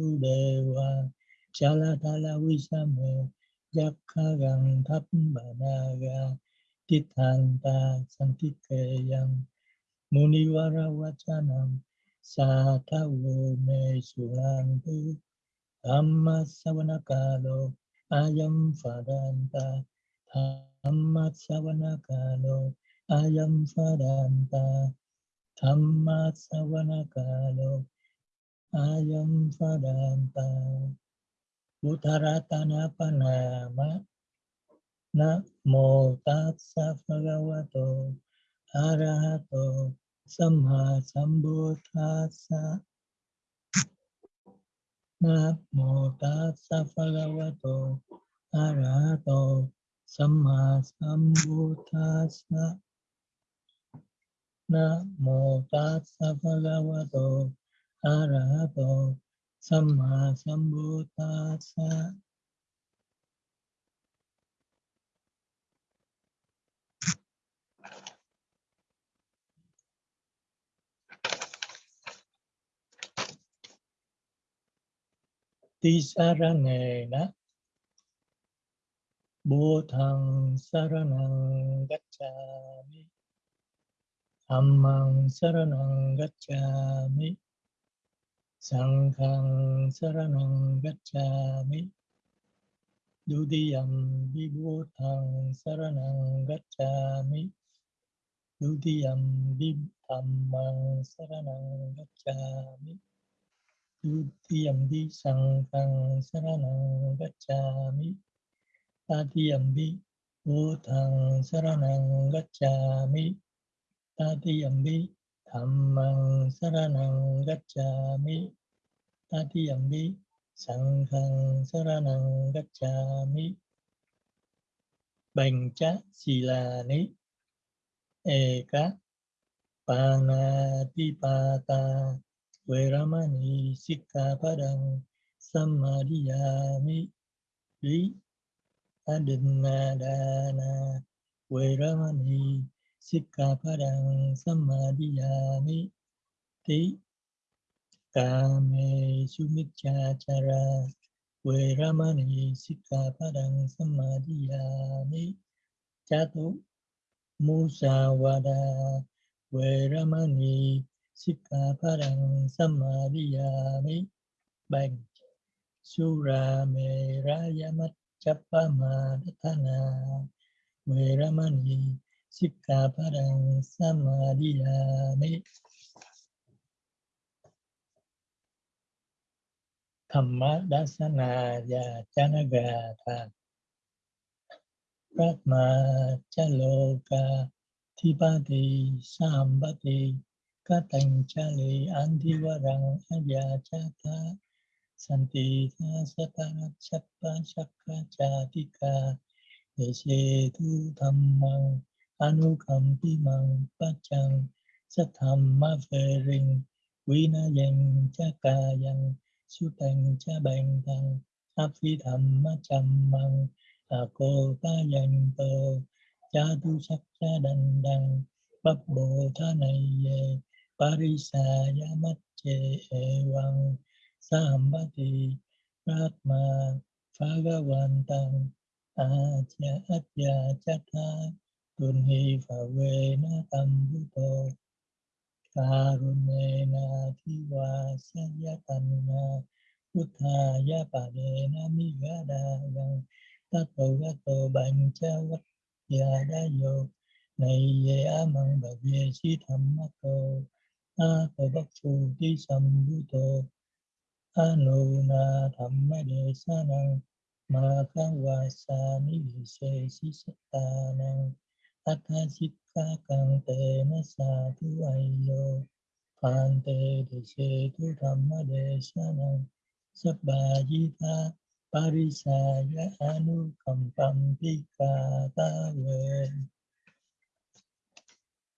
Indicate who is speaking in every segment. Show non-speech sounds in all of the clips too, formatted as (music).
Speaker 1: Vasudeva à. Chalatala Visame Yakhagang Thapbanaga Tithanta Santikeyam Munivara Vachanam satavo Me Sulantu Dhamma Savanakalo Ayam phadanta Dhamma Savanakalo Ayam phadanta Dhamma Savanakalo Ayam Fadanta. Uttaratana Panama. Namo Tatsa Bhagavato. Arahato. Samma Sambuddhassa Namo Tassa Bhagavato. Arahato. Samma Sambuddhassa Namo Tassa Bhagavato. Arahato Samma Sambuddhassa Tisaranena Buddhang Saranang Gacchami Dhammang Saranang Gacchami Sanghang Saranang Gacchami. Dudiyam Vibhutang Saranang Gacchami. Dudiyam Vibhammang Saranang Gacchami. Dutiyambi Sanghang Saranang Gacchami. Tatiyambi Buddhang Saranang Gacchami Tatiyambi Dhammang Saranang Gacchami, Tatiyambi, Sanghang Saranang Gacchami. Bancha Silani Eka, Panatipata, Veramani Sikkapadang Samadhiyami Ri Adinadana Veramani Sikkapadang Samadhiyami Ti Kame Sumichachara Veramani Sikkapadang Samadhiyami Chatu Musawada Veramani Sikkapadang Samadhiyami Bang. Sura Meraya Chapama we Veramani Sikkapadang Samadhiyami Thamma Dasana Ya Chanagata Pratma Chaloka Thipati Sambati Katanchali Andivarang Ayachata Santita Satana Chappa Shakka Chatika. Desetu Dhammang Anukampimang Pachang Sathamma Phering Vinayang Chakayang Sutang Chabang Thang Aphi Dhamma Chammang Ako Tayang To sắc cha Đăng đằng Bắp Bồ Tha Này Ye Parisaya Macche Evang Sambati Ratma Phagavantang Atya cha cha Tunhi Phave Tam Bhuto Karunena Thiva Sayatanna Buddhaya Padena Migadayang Tato Gato đa Vatyadayo Này Ye á măng bà về si tham mắc tô. A tô bắc phu ti sam bhu tô. A nô na tham ma đề sa năng. Ma ka wa sa ni se si sa ta năng. A tha sit ka kang te na sa tu ai yo Phan te de tu tham ma đề năng Sắp bà di tha Parisaya anukampam pika ta về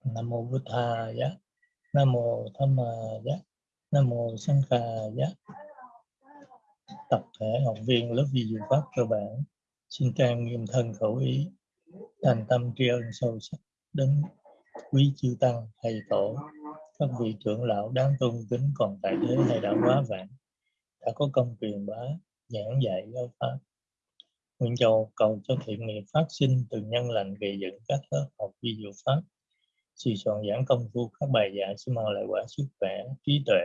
Speaker 1: Nam mô Buddhaya, Nam mô Dhammaya, Nam mô Sankhaya. Tập thể học viên lớp vi diệu pháp cơ bản xin trang nghiêm thân khẩu ý, thành tâm tri ân sâu sắc đến quý chư tăng, thầy tổ, các vị trưởng lão đáng tôn kính còn tại thế hay đã quá vãng, đã có công truyền bá giảng dạy giáo pháp. Nguyện cầu cầu cho thiện nghiệp phát sinh từ nhân lành gây dựng các lớp học vi diệu pháp sự soạn giảng công phu các bài giảng sẽ mang lại quả sức khỏe trí tuệ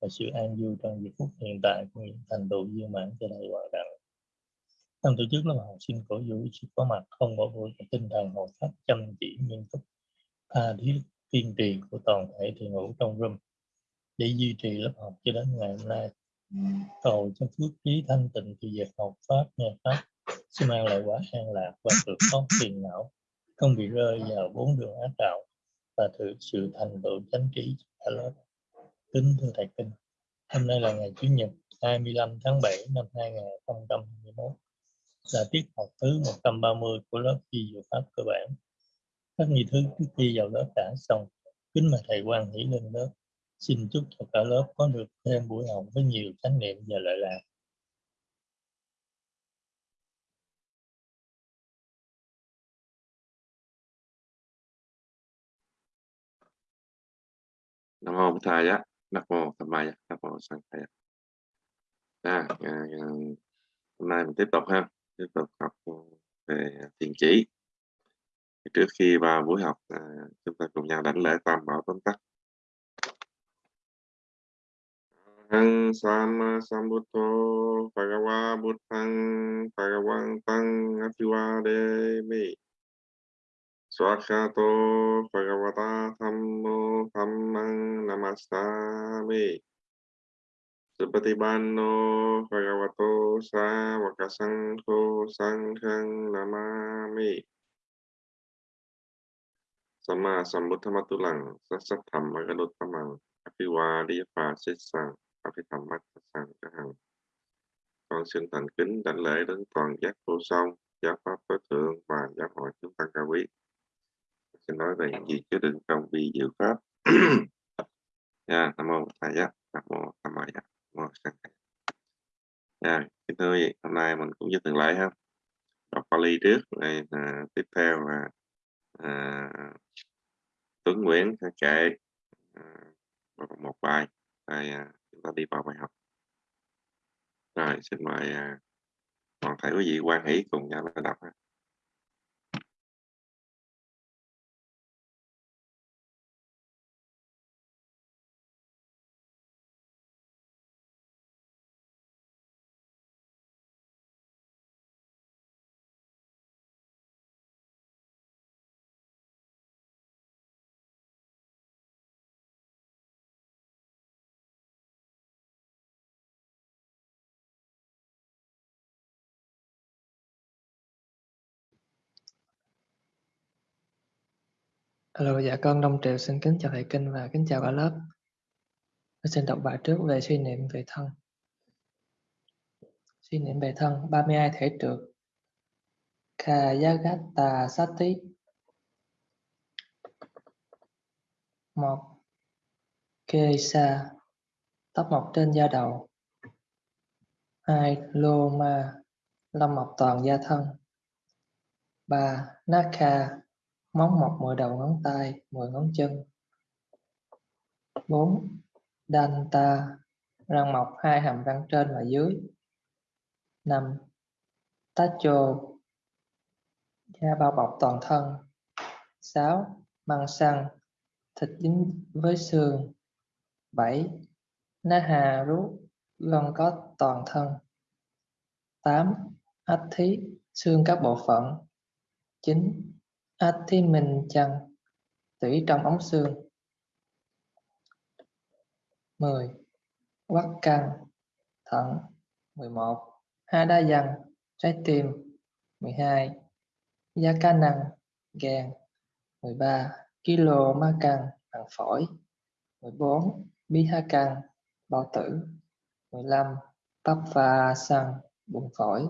Speaker 1: và sự an vui trong giây phút hiện tại của những thành tựu viên mãn cho đại hòa đạo. Ban tổ chức lớp học sinh cổ vũ sự có mặt không bỏ buổi tinh thần hộ pháp chăm chỉ, nghiêm túc, tha thiết tiên truyền của toàn thể thiền hữu trong room để duy trì lớp học cho đến ngày hôm nay. Cầu cho phước trí thanh tịnh thì việc học pháp, nghe pháp, sẽ mang lại quả an lạc và được thoát phiền não, không bị rơi vào bốn đường ác đạo và thực sự thành tựu chánh trí cả lớp. Kính thưa thầy kinh, hôm nay là ngày chủ nhật 25 tháng 7 năm 2021 là tiết học thứ 130 của lớp di dụ pháp cơ bản. Các nghi thức trước khi vào lớp đã xong. Kính mời thầy quan hỷ lên lớp. Xin chúc cho cả lớp có được thêm buổi học với nhiều chánh niệm và lợi lạc.
Speaker 2: Nam mô Bụt Thầy Nam mô Tham Maya, Nam mô Sang Thầy. À, à, hôm nay mình tiếp tục ha, tiếp tục học ừ, về thiền chỉ. Trước khi vào buổi học, à, chúng ta cùng nhau đảnh lễ tam bảo tóm tắt. Hằng Sama Sambuddho Bhagava Buddhang Bhagavantang Apiwademi Swakato Bhagavata Thammo namastami Namasami Supatibanno Bhagavato Savakasangho Sanghang Namami. Sama Sambuddhamatulang Sasatham Magalutamang Apiwadiyapa Sissang Apithammat Sang Hằng Con xin thành kính đảnh lễ đến toàn giác vô song, giáo pháp tối thượng và giáo hội chúng tăng cao quý. Xin nói về những gì chứa đựng trong vi diệu pháp. Yeah, (coughs) nam mô thầy giác nam mô tham maya nam mô sang yeah, kính thưa quý vị hôm nay mình cũng giới thiệu lại ha. Đọc Pali trước rồi à, tiếp theo là à, Tuấn Nguyễn sẽ kể à, một bài. Rồi à, chúng ta đi vào bài học. Rồi xin mời à, toàn thể quý vị quan hỷ cùng nhau đọc ha.
Speaker 3: Hello, dạ con Đông Triệu xin kính chào thầy Kinh và kính chào cả lớp. Tôi xin đọc bài trước về suy niệm về thân. Suy niệm về thân, 32 thể trượt. Kayagata Sati một Kesa tóc mọc trên da đầu hai Loma lông mọc toàn da thân ba Naka móng mọc mười đầu ngón tay, mười ngón chân. 4. Danta, răng mọc hai hàm răng trên và dưới. 5. Tacho, da bao bọc toàn thân. 6. Măng xăng, thịt dính với xương. 7. Naha rút, gân có toàn thân. 8. Ách thí, xương các bộ phận. 9 À, mình chăng tủy trong ống xương 10. Quắc căn thận 11. Ha đa dằn trái tim 12. Gia ca năng gan 13. Kilo ma căn bằng phổi 14. Bi ha căn bao tử 15. Bắp pha xăng bụng phổi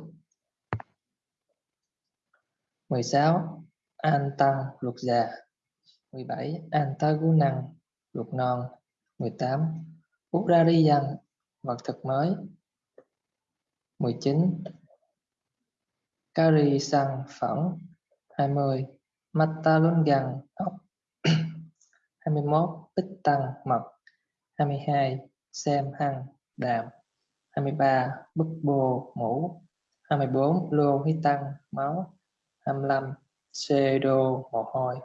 Speaker 3: 16. An tăng luật già 17. An ta gu năng luật non 18. Urariyan vật thực mới 19. Kari sang phẳng 20. Matta luân gần ốc 21. Tích tăng mật 22. Xem hăng đàm 23 bức bồ mũ 24 lô hí tăng máu 25 xê đô mồ hôi.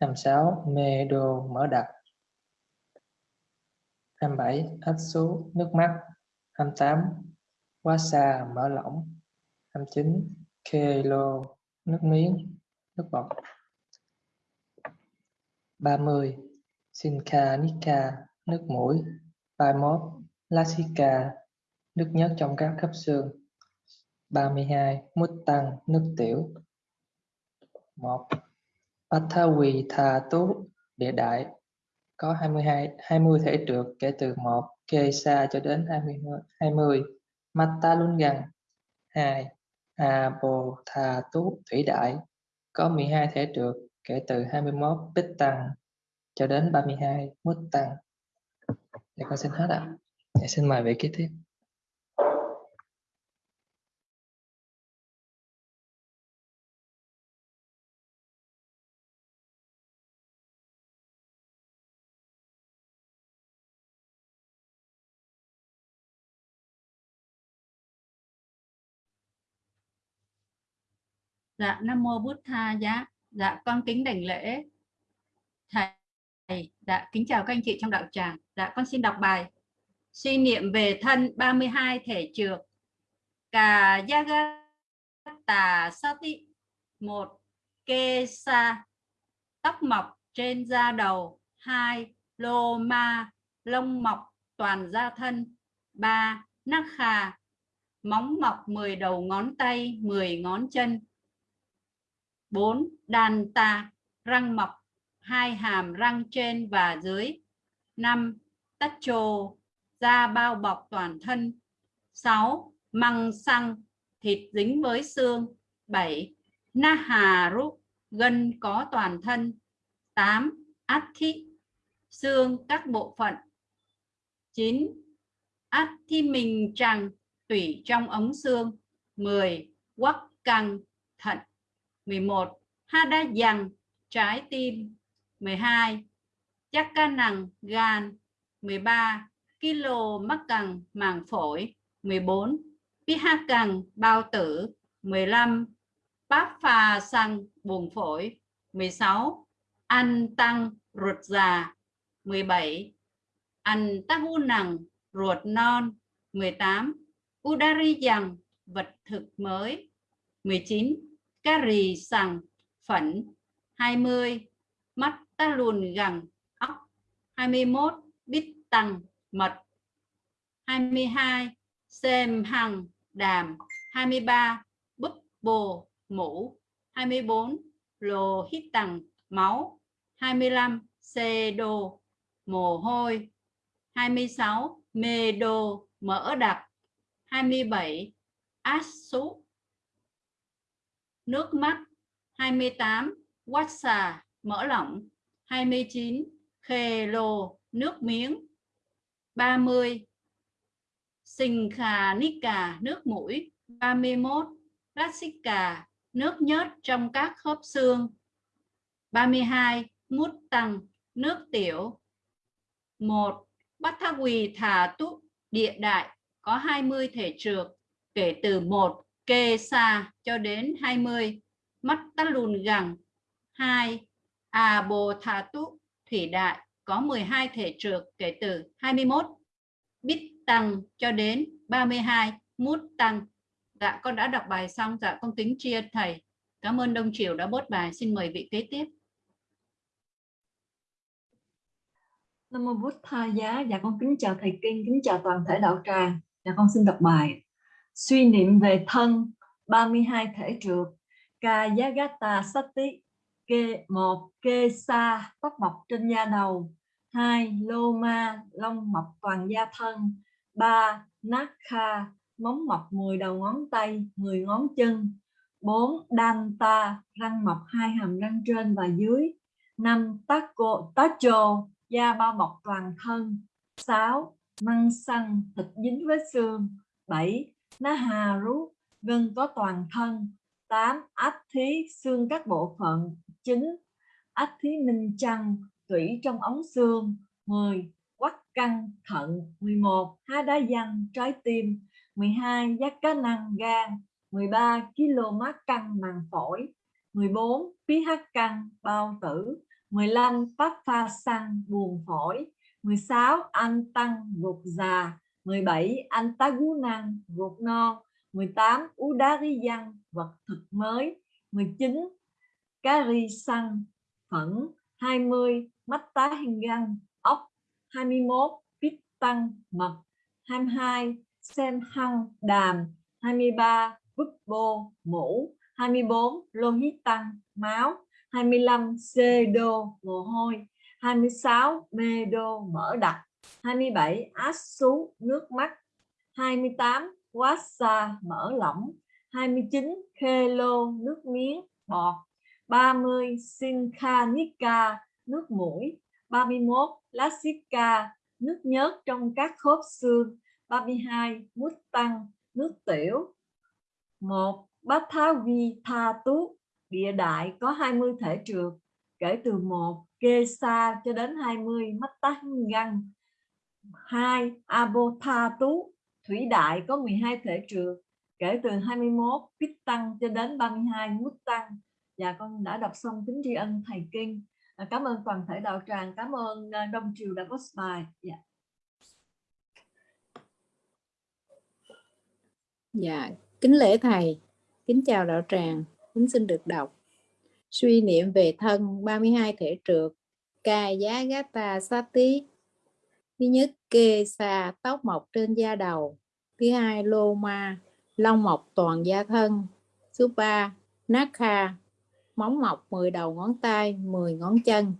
Speaker 3: 26 mê đô mỡ đặc. 27 ách số nước mắt. 28 quá xa mỡ lỏng. 29 kilo nước miếng, nước bọt. 30 Sinca Nika nước mũi. 31 Lasica nước nhớt trong các khớp xương. 32 Mút tăng nước tiểu. 1 Pathawi Tha Tú địa đại có 22 20 thể trượt kể từ 1 Kesa cho đến 20 20 Matta Lungan 2 Abo Tha Tú thủy đại có 12 thể trượt kể từ 21 Bích tăng cho đến 32 Mút tăng Dạ con xin hết ạ. À. Dạ, xin mời vị kế tiếp.
Speaker 4: Dạ Nam mô Bút Tha giá. Dạ con kính đảnh lễ thầy. Dạ kính chào các anh chị trong đạo tràng. Dạ con xin đọc bài suy niệm về thân 32 thể trược. Cà Yagata Sati một, Kê Sa tóc mọc trên da đầu hai, Lô Ma lông mọc toàn da thân ba Nakha móng mọc 10 đầu ngón tay 10 ngón chân 4. Đàn ta răng mọc hai, hàm, răng trên và dưới 5. Tách trồ, da bao bọc toàn thân 6. Măng xăng, thịt dính với xương 7. Na hà rút gân có toàn thân 8. Át thị xương các bộ phận 9. Át thi mình trăng tủy trong ống xương 10. Quắc căng, thận 11. Hada dằng trái tim 12. Chắc ca nằng gan 13. Kilo mắc cằng màng phổi 14. Piha cằng bao tử 15. Báp phà xăng, buồng phổi 16. Ăn tăng, ruột già 17. Ăn tắc u nằng ruột non 18. Udari dằng vật thực mới 19. Cari sằng phẫn. 20 mắt ta lùn gẳng óc. 21 bít tăng mật. 22 xem hằng đàm. 23 búp bồ mũ. 24 lồ hít tăng máu. 25 xê đô mồ hôi. 26 mê đô mỡ đặc. 27 át súp nước mắt 28 quát xà, mỡ lỏng 29 khề lồ, nước miếng 30 sinh khà nít cà, nước mũi 31 lát xích cà, nước nhớt trong các khớp xương 32 mút tăng nước tiểu 1 Bát thác Quỳ Thả Túc, địa đại, có 20 thể trược, kể từ 1 kê xa cho đến 20 mắt tắt lùn gẳng 2 à bồ thà túc thủy đại có 12 thể trược kể từ 21 bít tăng cho đến 32 mút tăng. Dạ con đã đọc bài xong. Dạ con kính chia thầy. Cảm ơn đông triều đã bốt bài. Xin mời vị kế tiếp.
Speaker 5: Nam mô Bút Tha Giá, dạ con kính chào thầy Kinh, kính chào toàn thể đạo tràng. Dạ con xin đọc bài. Suy niệm về thân 32 thể trượt. Kayagata Sati kê một kê sa tóc mọc trên da đầu hai lô ma lông mọc toàn da thân ba nát kha móng mọc 10 đầu ngón tay 10 ngón chân 4. Danta, răng mọc hai hàm răng trên và dưới 5. Taco, tacho, da bao bọc toàn thân 6. Măng xăng, thịt dính với xương 7. Ná hà rú, gân có toàn thân 8. Ách thí, xương các bộ phận 9. Ách thí minh chăng tủy trong ống xương 10. Quắc căng thận 11 há đá văn trái tim 12 giác cá năng gan 13 km căng màng phổi 14 pH căng bao tử 15 phát pha xăng buồn phổi 16 anh tăng gục già 17 anh ruột non 18 ú vật thực mới 19 cá phẫn 20 mắt tá hình găng ốc 21 pít tăng mật 22 sen hăng đàm 23 búp bô mũ 24 lô hít tăng máu 25 xê đô mồ hôi 26 mê đô mỡ đặc 27 át xuống nước mắt. 28 quá xa, mở lỏng. 29 khê lô, nước miếng, bọt. 30 Sinkhanika nước mũi. 31 lasika nước nhớt trong các khớp xương. 32 mút tăng, nước tiểu. 1 Bát Thá Vi Tha Tú, địa đại có 20 thể trượt. kể từ 1 kê sa cho đến 20 mắt tá găng. 2 Abotha thủy đại có 12 thể trường kể từ 21 Pít Tăng cho đến 32 Mút Tăng. Dạ con đã đọc xong kính tri ân thầy kinh. À, cảm ơn toàn thể đạo tràng cảm ơn à, đông triều đã có bài. Dạ.
Speaker 6: dạ kính lễ thầy. Kính chào đạo tràng. Kính xin được đọc. Suy niệm về thân 32 thể trượt. Ca giá gata sát tí thứ nhất, kê xà tóc mọc trên da đầu. Thứ hai, lô ma, lông mọc toàn da thân. Số 3 kha, móng mọc 10 đầu ngón tay 10 ngón chân.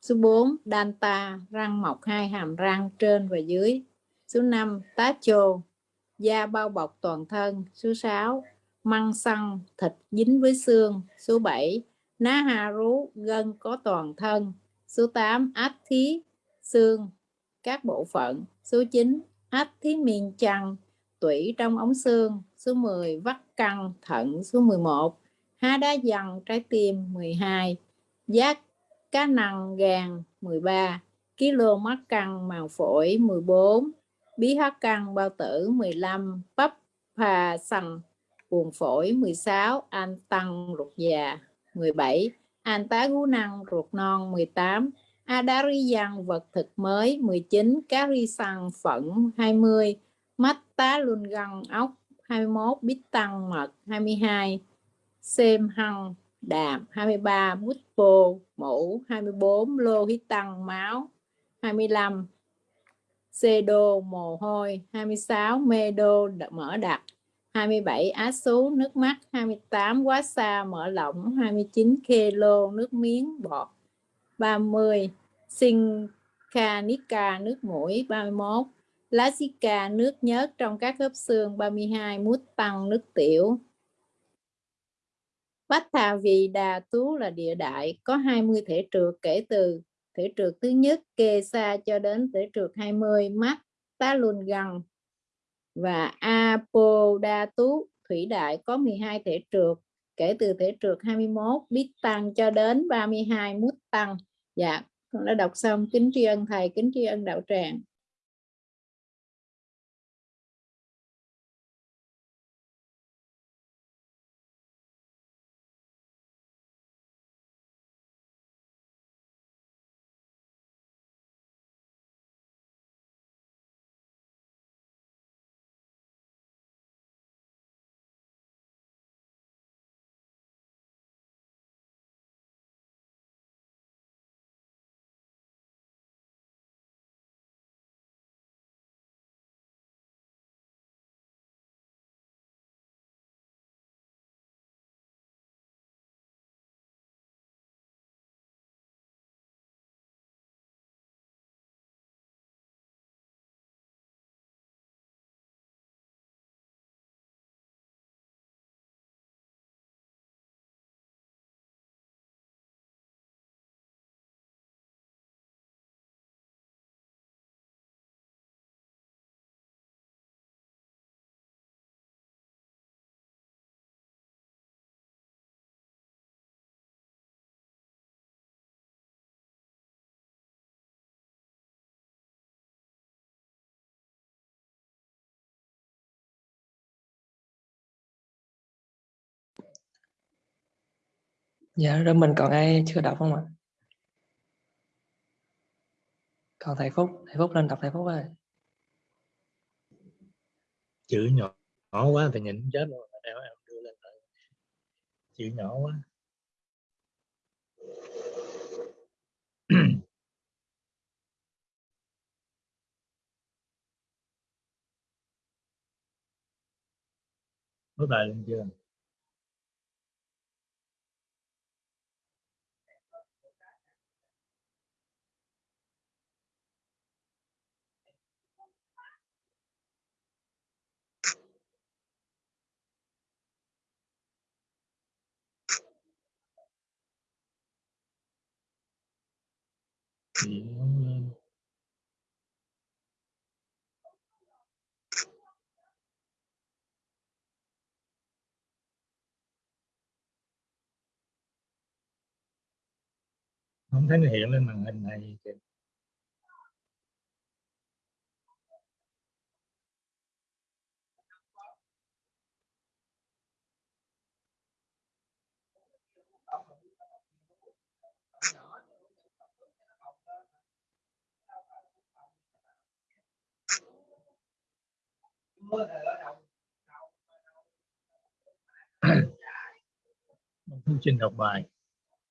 Speaker 6: Số 4 danta răng mọc hai hàm răng trên và dưới. Số 5 tá chô, da bao bọc toàn thân. Số 6 măng xăng, thịt dính với xương. Số 7 ná hà rú, gân có toàn thân. Số 8 ách thí, xương các bộ phận. Số 9 ách thí miên chăng, tủy trong ống xương. Số 10 vắt căng thận. Số 11 há đá dần trái tim. 12 giác cá năng gan 13 kg mắt căng màng phổi. 14 bí hắc căng bao tử. 15 bắp phà sằng buồn phổi. 16 an tăng ruột già. 17 an tá gú năng ruột non. 18 Adariyan vật thực mới 19 Karisan ri phận 20 mắt tá luân găng ốc 21 bít tăng, mật 22 xem hăng đạm 23 bút pô, mũ 24 lô hít tăng, máu 25 xê đô, mồ hôi 26 mê đô mở đặc 27 á sú nước mắt 28 quá xa mở lỏng 29 kilo nước miếng, bọt 30 Sinkanika nước mũi 31 Lasica nước nhớt trong các khớp xương 32 mút tăng nước tiểu. Bách Thà Vì Đà Tú là địa đại, có 20 thể trượt kể từ thể trượt thứ nhất kê xa cho đến thể trượt 20 mắt tá luân gần và Apoda Tú thủy đại có 12 thể trượt kể từ thể trượt 21 biết tăng cho đến 32 mút tăng. Dạ con đã đọc xong kính tri ân thầy kính tri ân đạo tràng.
Speaker 3: Dạ rồi mình còn ai chưa đọc không ạ? Còn thầy phúc thầy phúc lên đọc thầy phúc ơi.
Speaker 1: Chữ nhỏ nhỏ quá thì nhìn chết luôn em em đưa lên rồi chữ nhỏ quá. Có bài lên chưa? Thì không lên không thấy nó hiện lên màn hình này kìa. Thu trình đọc bài,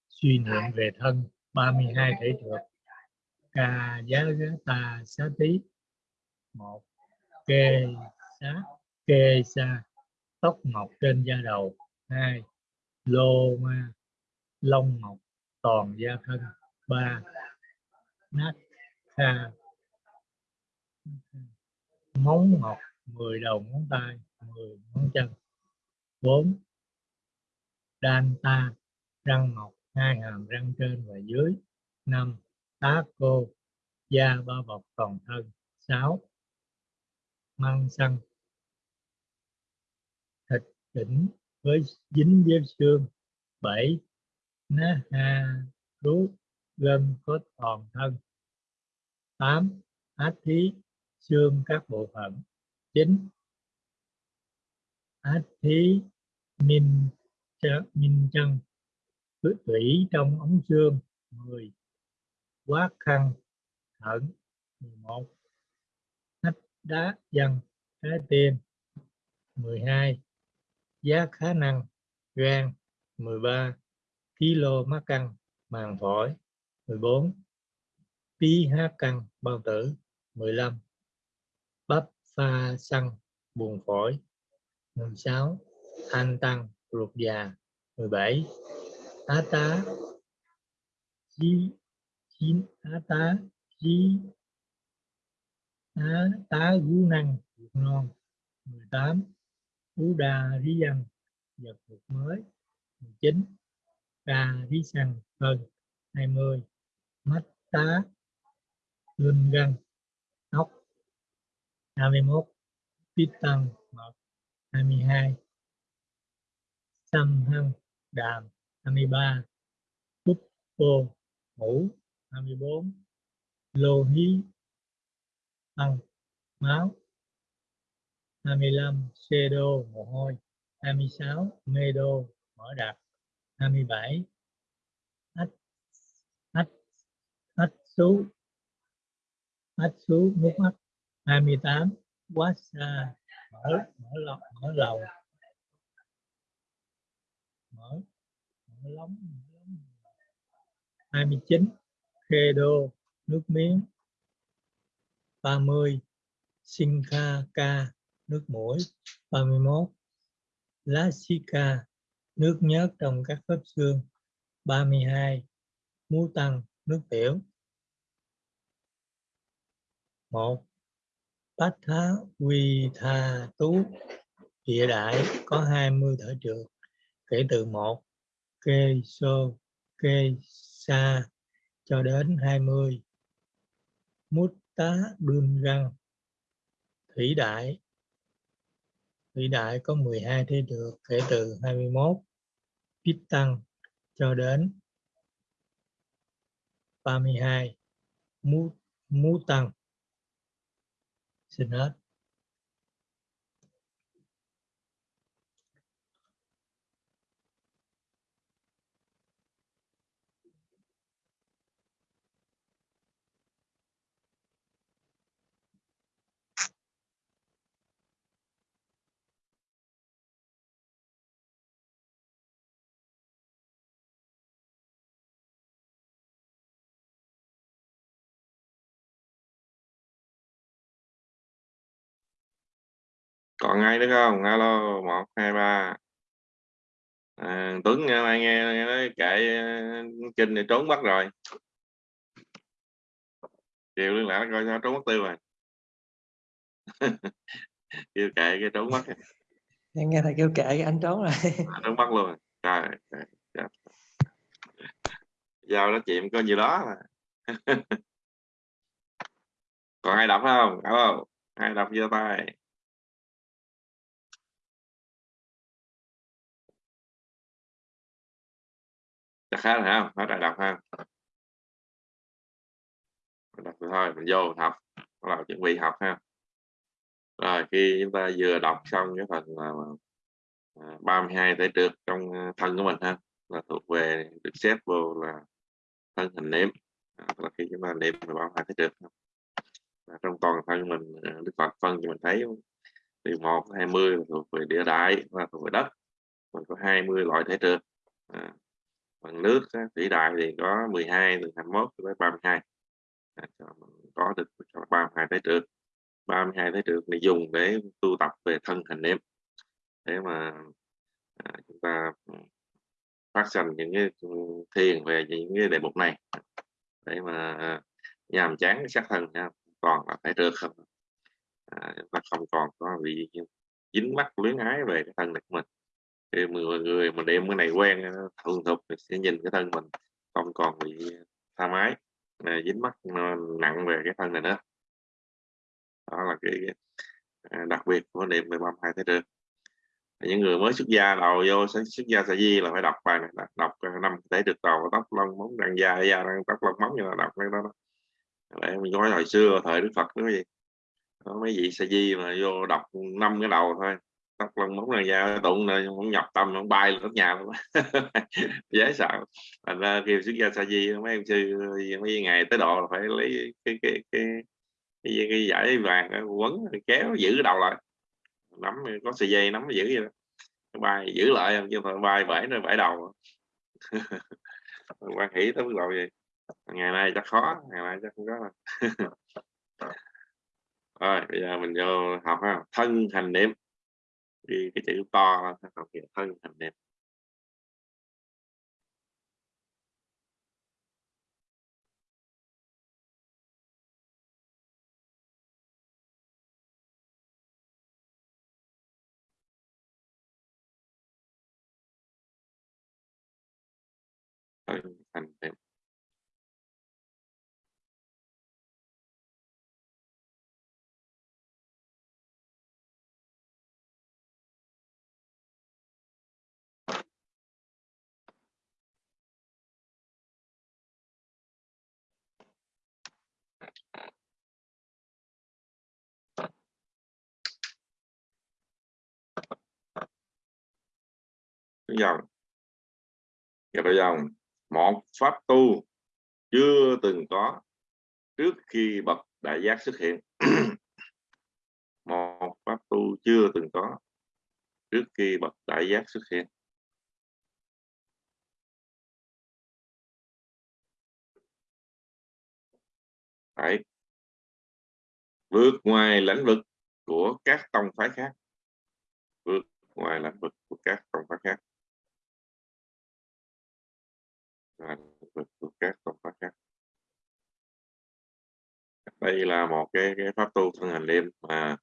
Speaker 1: suy niệm về thân 32 thể trượt ca giá ta xá tí. Một, kê xá, kê xa, tóc mọc trên da đầu. Hai, lô ma, lông mọc toàn da thân. Ba, nát kha, móng mọc 10 đầu ngón tay 10 ngón chân. 4 đan ta, răng mọc hai hàm răng trên và dưới. 5 tá cô, da bao bọc toàn thân. 6 măng xăng. Thịt chỉnh với dính với xương. 7 ná ha rú gân có toàn thân. 8 át thí, xương các bộ phận. 9 át thí minh chân minh chân, cứ thủy trong ống xương 10 quá khăn, thận 11 nách đá dần trái tim 12 giá khả năng, gan 13 kilo mắc căng, màng phổi 14 pH căng, bao tử 15 pha xăng buồn phổi. 16 thanh tăng, ruột già. 17 tá tá. Chí, chín tá tá. Chí tá tá gú năng ruột non. 18 ú đa rí dân vật ruột mới. 19 ca rí xăng hơn 20 mắt tá lưng gân 21 tiết tăng mật 22 xăm hăng đàm 23 Phúc bô ngủ 24 lô hí tăng máu 25 xê đô mồ hôi 26 mê đô mở đặc 27 ách ách ách xú ách xú nước mắt. 28 quá xa. Mở mở lòng mở lòng mở mở lóng mở lóng. 29 khê đô, nước miếng. 30 sinh kha ca nước mũi. 31 lá ca, nước nhớt trong các khớp xương. 32 mú tăng, nước tiểu. 1 bát thá quy tha tú. Địa đại có 20 thở trượt kể từ một, kê sô kê sa cho đến 20 mút tá đương răng. Thủy đại thủy đại có 12 thế được kể từ 21 pít tăng cho đến 32 mú mú tăng xin hết
Speaker 2: còn ai nữa không? Alo một hai ba. À, tuấn nghe mai nghe, nghe nói kệ kinh này trốn mất rồi. Chiều liên lạc coi sao trốn mất tiêu rồi. (laughs) Kêu kệ cái trốn mất.
Speaker 3: Em nghe thầy kêu kệ anh trốn rồi.
Speaker 2: À, trốn mất luôn trời, trời, trời. giao nó chìm có gì đó mà. (laughs) Còn ai đọc không? Alo ai đọc giơ tay chắc khá là không? Hết ai đọc ha. Đọc thôi mình vô học. Bắt đầu chuẩn bị học ha. Rồi khi chúng ta vừa đọc xong cái phần à, là 32 thể trượt trong à, thân của mình ha là thuộc về được xếp vô là thân hình nếm. À, là khi chúng ta nếm về 32 thể trượt trong toàn thân mình đức phật phân cho mình thấy từ một hai mươi thuộc về địa đại và thuộc về đất. Mình có 20 loại thể trượt. À, bằng nước thủy đại thì có 12 từ 21 tới 32 à, mình có được cho 32 thể trượt. 32 thể trượt này dùng để tu tập về thân hình niệm. Để mà à, chúng ta ừ, phát sinh những cái ừ, thiền về những cái đề mục này. Để mà à, nhàm chán sát thân nha còn là phải trượt không à, chúng ta không còn có bị dính mắc luyến ái về cái thân này của mình thì mọi người mà đem cái này quen ờ, thuần thục thì sẽ nhìn cái thân mình không còn bị tha mái dính mắt nặng về cái thân này nữa. Đó là cái ờ, đặc biệt của niệm về băm hai thế trượt những người mới xuất gia đầu vô xuất gia sa di là phải đọc bài này đọc ờ, năm thể trực đầu tóc lông móng răng da da răng tóc lông móng như là đọc cái đó, đó. Để mình nói hồi xưa thời đức phật đó gì? Có mấy vị sa di mà vô đọc năm cái đầu thôi tóc lông móng là da tụng này không nhập tâm không bay lên nhà luôn. (laughs) Dễ sợ. Thành ra khi xuất gia sa di mấy em sư mấy ngày tới độ là phải lấy cái cái cái cái, cái giải vàng quấn kéo giữ đầu lại. Nắm có sợi dây nắm giữ vậy đó. Bay giữ lại không chứ phải bay bể nó bể đầu. (laughs) Quan hỷ tới mức độ gì? Ngày nay chắc khó ngày nay chắc không có (laughs) rồi bây giờ mình vô học ha. Thân hành niệm đi cái chữ to học thân hành niệm thân dòng gặp dòng một pháp tu chưa từng có trước khi bậc đại giác xuất hiện. (clears throat) Một pháp tu chưa từng có trước khi bậc đại giác xuất hiện. Phải vượt ngoài lãnh vực của các tông phái khác. Vượt ngoài lãnh vực của các tông phái khác. Và các tông pháp khác. Đây là một cái, cái pháp tu thân hành đêm mà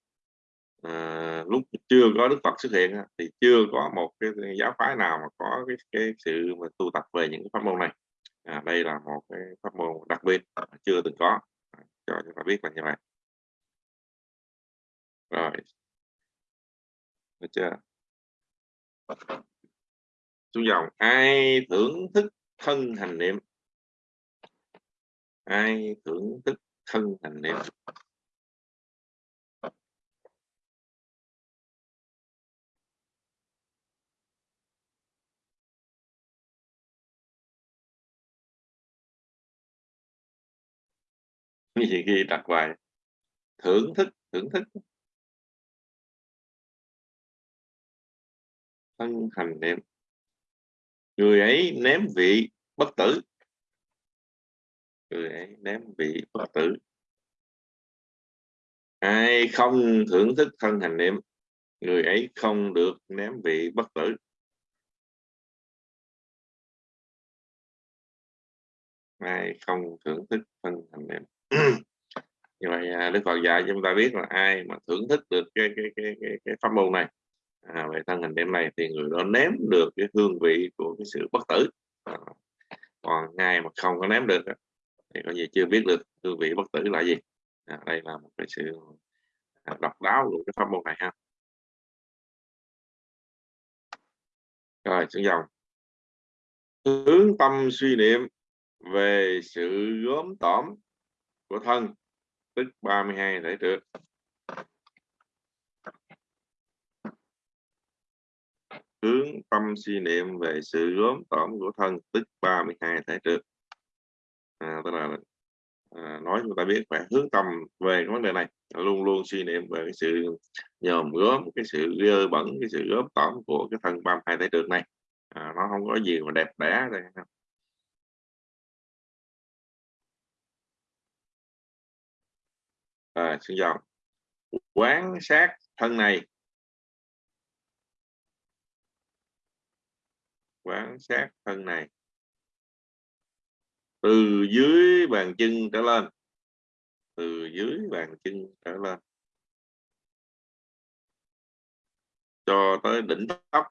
Speaker 2: à, lúc chưa có đức phật xuất hiện thì chưa có một cái giáo phái nào mà có cái, cái sự mà tu tập về những cái pháp môn này. À, đây là một cái pháp môn đặc biệt chưa từng có. À, cho chúng ta biết là như vậy. Rồi. Được chưa? Xuống dòng ai thưởng thức thân hành niệm. Ai thưởng thức thân hành niệm? Như gì ghi đặt bài? Thưởng thức thưởng thức. Thân hành niệm người ấy ném vị bất tử. Người ấy ném vị bất tử. Ai không thưởng thức thân hành niệm người ấy không được ném vị bất tử. Ai không thưởng thức thân hành niệm. (clears throat) Như vậy à, đức phật dạy chúng ta biết là ai mà thưởng thức được cái cái cái cái, cái pháp môn này à, về thân hình đêm này thì người đó ném được cái hương vị của cái sự bất tử. À, còn ngay mà không có ném được thì có gì chưa biết được hương vị bất tử là gì. À, đây là một cái sự à, độc đáo của cái pháp môn này ha. Rồi xuống dòng. Hướng tâm suy niệm về sự gốm tỏm của thân tức 32 thể trượt hướng tâm suy niệm về sự gốm tổm của thân tức 32 thể trước. À, tức là à, nói chúng ta biết phải hướng tâm về cái vấn đề này. Luôn luôn suy niệm về cái sự nhòm gớm cái sự dơ bẩn cái sự gớm tổm của cái thân 32 thể trượt này. À, nó không có gì mà đẹp đẽ đây. À, xin chào. Quán sát thân này quán sát thân này. Từ dưới bàn chân trở lên. Từ dưới bàn chân trở lên. Cho tới đỉnh tóc.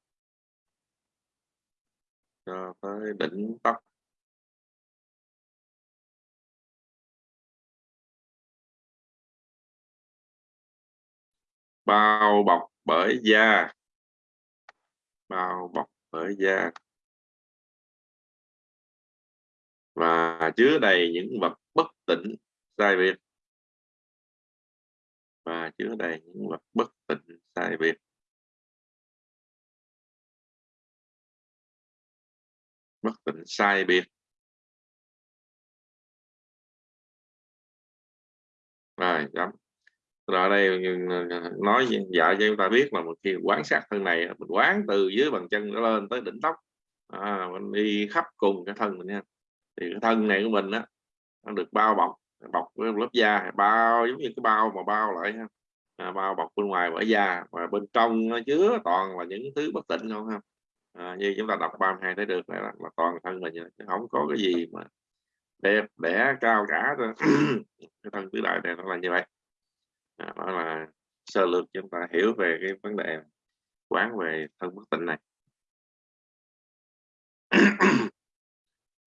Speaker 2: Cho tới đỉnh tóc. Bao bọc bởi da. Bao bọc bởi da. Và chứa đầy những vật bất tỉnh sai biệt. Và chứa đầy những vật bất tịnh sai biệt. Bất tịnh sai biệt. Rồi chấm rồi đây ờ, nói dạy cho chúng ta biết là một khi quán sát thân này mình quán từ dưới bàn chân nó lên tới đỉnh tóc. À, mình đi khắp cùng cái thân mình nha thì cái thân này của mình á nó được bao bọc bọc với lớp da bao giống như cái bao mà bao lại ha. À, bao bọc bên ngoài bởi da và bên trong nó chứa toàn là những thứ bất tịnh không ha. À, như chúng ta đọc 32 thấy được là, là toàn thân mình không có cái gì mà đẹp đẽ cao cả (clears throat) cái thân tứ đại này nó là như vậy. À, đó là sơ lược chúng ta hiểu về cái vấn đề quán về thân bất tịnh này. (clears throat)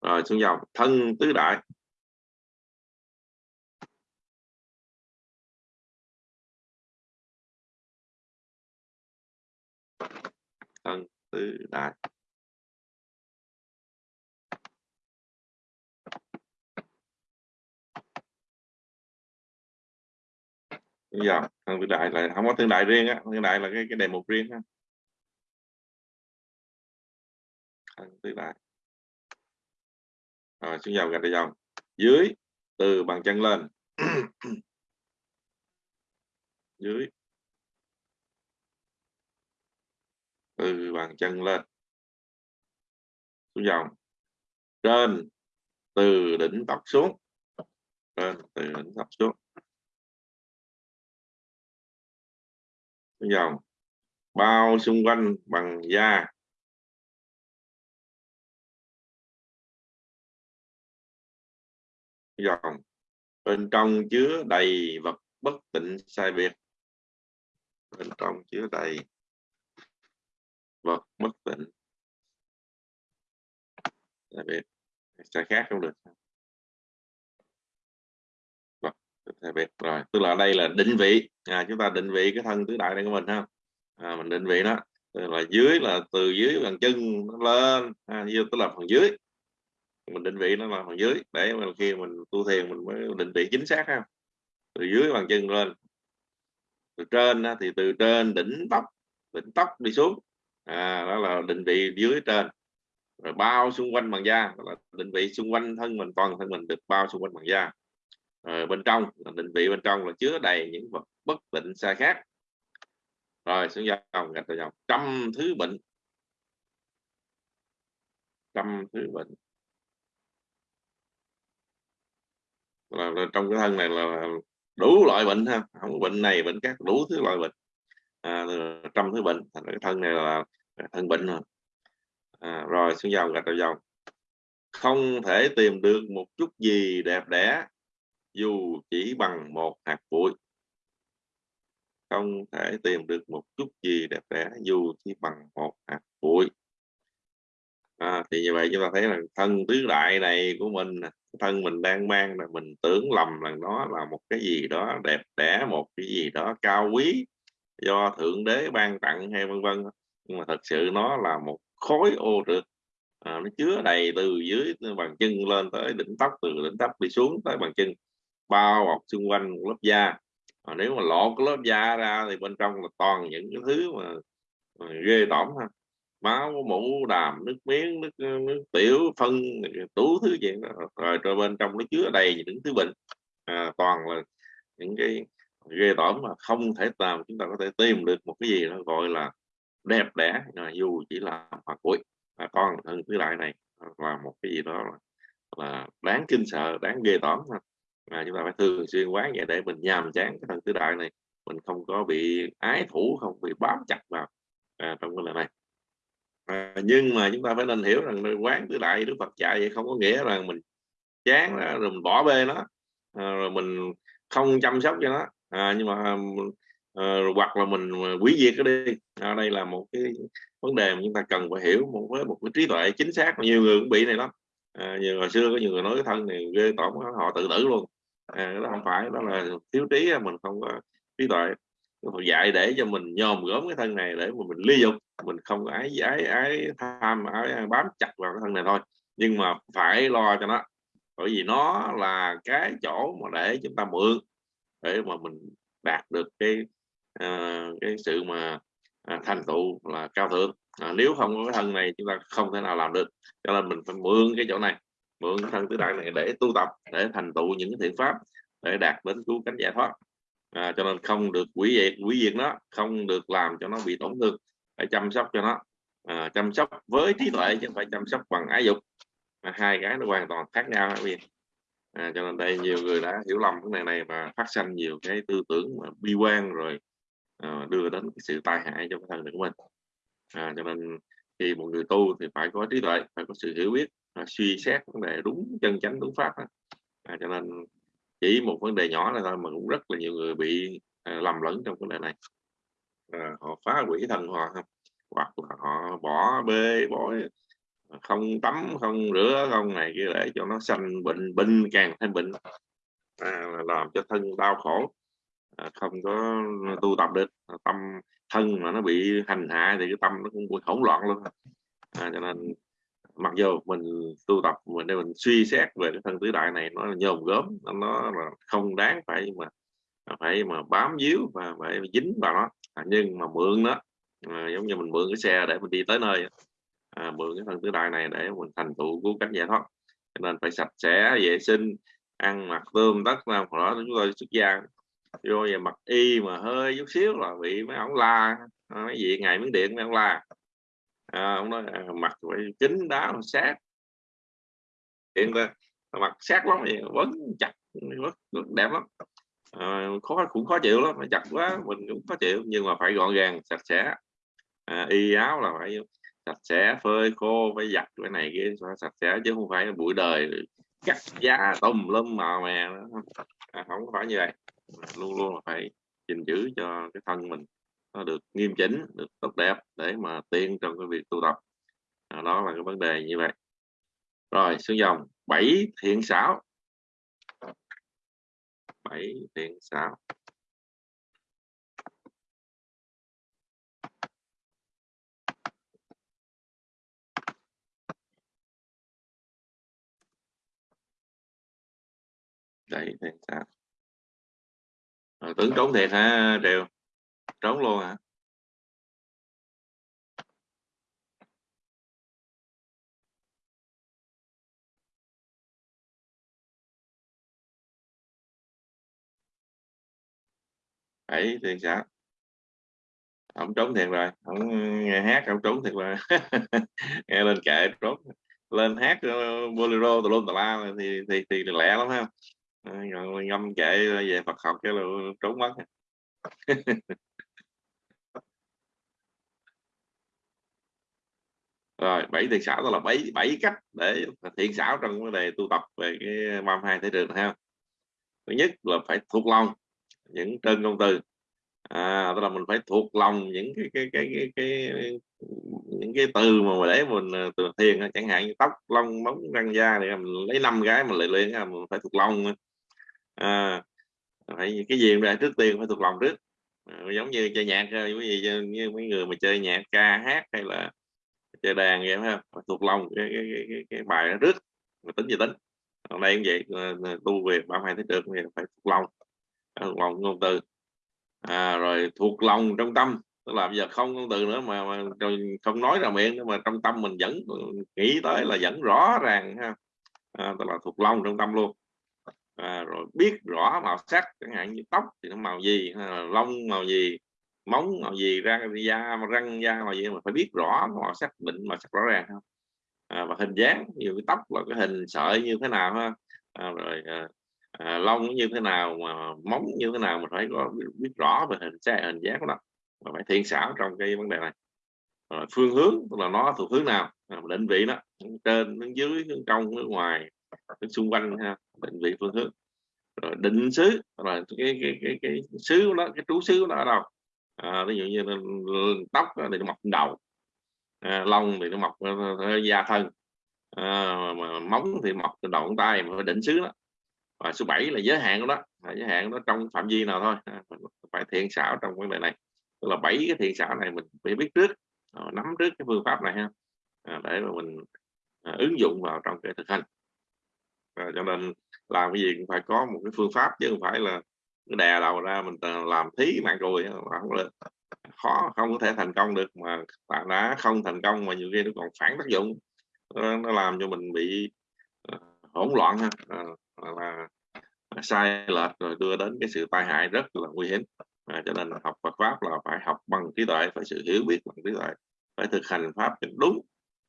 Speaker 2: rồi, xuống dòng. Thân tứ đại. Thân tứ đại. Bây giờ thân tứ đại là không có tương đại riêng á. Tương đại là cái cái đề mục riêng ha. Thân tứ đại. Ờ, rồi xuống dòng gạch ra dòng. Dưới, từ bàn chân lên. (clears throat) Dưới. Từ bàn chân lên. Xuống dòng. Trên, từ đỉnh tóc xuống. Trên, từ đỉnh tóc xuống. Xuống dòng. Bao xung quanh bằng da. Dòng bên trong chứa đầy vật bất tịnh sai biệt. Bên trong chứa đầy vật bất tịnh sai biệt. Sai khác không được. Vật sai biệt. Rồi tức là đây là định vị. À, chúng ta định vị cái thân tứ đại này của mình ha. À, mình định vị nó. Tức là dưới là từ dưới bàn chân nó lên. À, tức là phần dưới mình định vị nó là phần dưới để mà khi mình tu thiền mình mới định vị chính xác ha. Từ dưới bàn chân lên. Từ trên thì từ trên đỉnh tóc đỉnh tóc đi xuống. À, đó là định vị dưới trên. Rồi bao xung quanh bằng da là định vị xung quanh thân mình toàn thân mình được bao xung quanh bằng da. Rồi bên trong là định vị bên trong là chứa đầy những vật bất định sai khác. Rồi xuống dòng gạch dòng. Trăm thứ bệnh. Trăm thứ bệnh. Là, là trong cái thân này là đủ loại bệnh ha. Không bệnh này bệnh khác đủ thứ loại bệnh. À, trăm thứ bệnh. Thành cái thân này là thân bệnh rồi. À, rồi xuống dòng gạch đầu dòng. Không thể tìm được một chút gì đẹp đẽ dù chỉ bằng một hạt bụi. Không thể tìm được một chút gì đẹp đẽ dù chỉ bằng một hạt bụi. À, thì như vậy chúng ta thấy là thân tứ đại này của mình thân mình đang mang là mình tưởng lầm là nó là một cái gì đó đẹp đẽ một cái gì đó cao quý do thượng đế ban tặng hay vân vân. Nhưng mà thật sự nó là một khối ô trượt à, nó chứa đầy từ dưới bàn chân lên tới đỉnh tóc từ đỉnh tóc đi xuống tới bàn chân bao bọc xung quanh một lớp da. À, nếu mà lộ cái lớp da ra thì bên trong là toàn những cái thứ mà, mà ghê tởm ha máu mũ đàm nước miếng nước ờ, nước tiểu phân tú thứ gì đó. rồi rồi bên trong nó chứa đầy những thứ bệnh. À, toàn là những cái ghê tởm mà không thể làm chúng ta có thể tìm được một cái gì nó gọi là đẹp đẽ à, dù chỉ là mặt cuối à, con thân thứ đại này à, là một cái gì đó là, là đáng kinh sợ đáng ghê tởm à, chúng ta phải thường xuyên quán vậy để mình nhàm chán cái thân tứ đại này. Mình không có bị ái thủ không bị bám chặt vào à, trong cái lời này à, nhưng mà chúng ta phải nên hiểu rằng quán tứ đại đức phật dạy vậy không có nghĩa là mình chán đó, rồi mình bỏ bê nó à, rồi mình không chăm sóc cho nó. À, nhưng mà à, hoặc là mình quý diệt cái đi. À, đây là một cái vấn đề mà chúng ta cần phải hiểu một với một cái trí tuệ chính xác. Nhiều người cũng bị này lắm à, nhiều hồi xưa có nhiều người nói cái thân này ghê tởm họ tự tử luôn. À, đó không phải đó là thiếu trí mình không có trí tuệ dạy để cho mình nhòm gớm cái thân này để mà mình ly dục mình không có ái ái ái tham ái bám chặt vào cái thân này thôi. Nhưng mà phải lo cho nó bởi vì nó là cái chỗ mà để chúng ta mượn để mà mình đạt được cái uh, cái sự mà uh, thành tựu là cao thượng. À, nếu không có cái thân này chúng ta không thể nào làm được. Cho nên mình phải mượn cái chỗ này mượn cái thân tứ đại này để tu tập để thành tựu những cái thiện pháp để đạt đến cứu cánh giải thoát à, cho nên không được quỷ diệt quỷ diệt nó không được làm cho nó bị tổn thương. Phải chăm sóc cho nó. À, chăm sóc với trí tuệ chứ không phải chăm sóc bằng ái dục. À, hai cái nó hoàn toàn khác nhau các à, cho nên đây nhiều người đã hiểu lầm cái này này và phát sinh nhiều cái tư tưởng mà bi quan rồi à, đưa đến cái sự tai hại cho cái thân của mình. À, cho nên khi một người tu thì phải có trí tuệ phải có sự hiểu biết à, suy xét vấn đề đúng chân chánh đúng pháp à, cho nên chỉ một vấn đề nhỏ là thôi mà cũng rất là nhiều người bị à, lầm lẫn trong vấn đề này. À, họ phá hủy thần họ không hoặc là họ bỏ bê bỏ à, không tắm không rửa không này kia để cho nó sanh bệnh bệnh càng thêm bệnh à, làm cho thân đau khổ à, không có tu tập được. Tâm thân mà nó bị hành hạ thì cái tâm nó cũng bị hỗn loạn luôn. À, cho nên mặc dù mình tu tập mình để mình suy xét về cái thân tứ đại này nó nhồm gớm nó, nó là không đáng phải mà phải mà bám víu và phải dính vào nó. À, nhưng mà mượn nó à, giống như mình mượn cái xe để mình đi tới nơi à, mượn cái thân tứ đại này để mình thành tựu cứu cánh giải thoát. Cho nên phải sạch sẽ vệ sinh ăn mặc tươm tất làm đó chúng tôi xuất gia vô về mặc y mà hơi chút xíu là bị mấy ông la à, mấy gì ngày miếng điện mấy ông la à, ông nói à, mặt phải kính đáo sát hiện ra mặt sát lắm thì vẫn chặt rất, rất đẹp lắm. À, khó cũng khó chịu lắm chặt quá mình cũng khó chịu nhưng mà phải gọn gàng sạch sẽ. À, y áo là phải sạch sẽ phơi khô phải giặt cái này kia sạch sẽ chứ không phải bụi đời cắt giá tùm lum màu mè à, không phải như vậy. Luôn luôn là phải gìn giữ cho cái thân mình nó được nghiêm chỉnh được tốt đẹp để mà tiên trong cái việc tu tập. À, đó là cái vấn đề như vậy. Rồi xuống dòng. Bảy thiện xảo. Bảy thiện xảo. Bảy thiện xảo. À, tưởng trốn thiệt hả đều trốn luôn hả? Ấy thì sao? Ông trốn thiệt rồi. Ông nghe hát ông trốn thiệt rồi. (laughs) Nghe lên kệ trốn. Lên hát ờ, bolero tùm lum tùm la thì thì thì lẹ lắm ha. Ngâm kệ về Phật học cái là trốn mất. (laughs) rồi bảy thiện xảo đó là bảy bảy cách để thiện xảo trong vấn đề tu tập về cái 32 thể trường ha. Thứ nhất là phải thuộc lòng những trơn công từ. À, tức là mình phải thuộc lòng những cái cái cái cái, cái, những cái từ mà để mình à, từ thiền chẳng hạn như tóc lông móng răng da thì mình lấy năm cái mình lại luyện mình phải thuộc lòng à, phải cái gì ra trước tiên phải thuộc lòng trước. À, giống như chơi nhạc cái gì như mấy người mà chơi nhạc ca hát hay là chơi đàn vậy phải thuộc lòng cái cái, cái, cái, cái bài đó trước mà tính gì tính. Hôm nay cũng vậy tu về ba hai thấy được thì phải thuộc lòng. Thuộc lòng ngôn từ. À, rồi thuộc lòng trong tâm tức là bây giờ không ngôn từ nữa mà, mà không nói ra miệng nữa mà trong tâm mình vẫn nghĩ tới là vẫn rõ ràng ha. À, tức là thuộc lòng trong tâm luôn. À, rồi biết rõ màu sắc chẳng hạn như tóc thì nó màu gì lông màu gì móng màu gì răng da răng da màu gì mà phải biết rõ màu sắc định màu sắc rõ ràng không? À, và hình dáng nhiều cái tóc là cái hình sợi như thế nào ha? À, rồi à, à, lông như thế nào mà móng như thế nào mình phải có biết, biết rõ về hình xe hình dáng của nó. Và phải thiện xảo trong cái vấn đề này. Rồi phương hướng tức là nó thuộc hướng nào? À, định vị đó trên hướng dưới hướng trong hướng ngoài hướng xung quanh ha định vị phương hướng. Rồi định xứ rồi cái cái cái cái xứ đó cái trú xứ nó ở đâu? À, ví dụ như tóc thì nó mọc đầu à, lông thì nó mọc ờ, ờ, ờ, da thân à, mà móng thì mọc từ đầu tay mà định xứ đó. Và số 7 là giới hạn của là giới hạn đó trong phạm vi nào thôi. À, phải thiện xảo trong vấn đề này. Tức là bảy cái thiện xảo này mình phải biết trước à, nắm trước cái phương pháp này ha. À, để mà mình à, ứng dụng vào trong cái thực hành. À, cho nên làm cái gì cũng phải có một cái phương pháp chứ không phải là đè đầu ra mình làm thí mạng rồi không được khó không có thể thành công được mà bạn đã không thành công mà nhiều khi nó còn phản tác dụng. Nó làm cho mình bị uh, hỗn loạn ha uh, là sai lệch rồi đưa đến cái sự tai hại rất là nguy hiểm. À, cho nên học Phật pháp là phải học bằng trí tuệ phải sự hiểu biết bằng trí tuệ phải thực hành pháp đúng.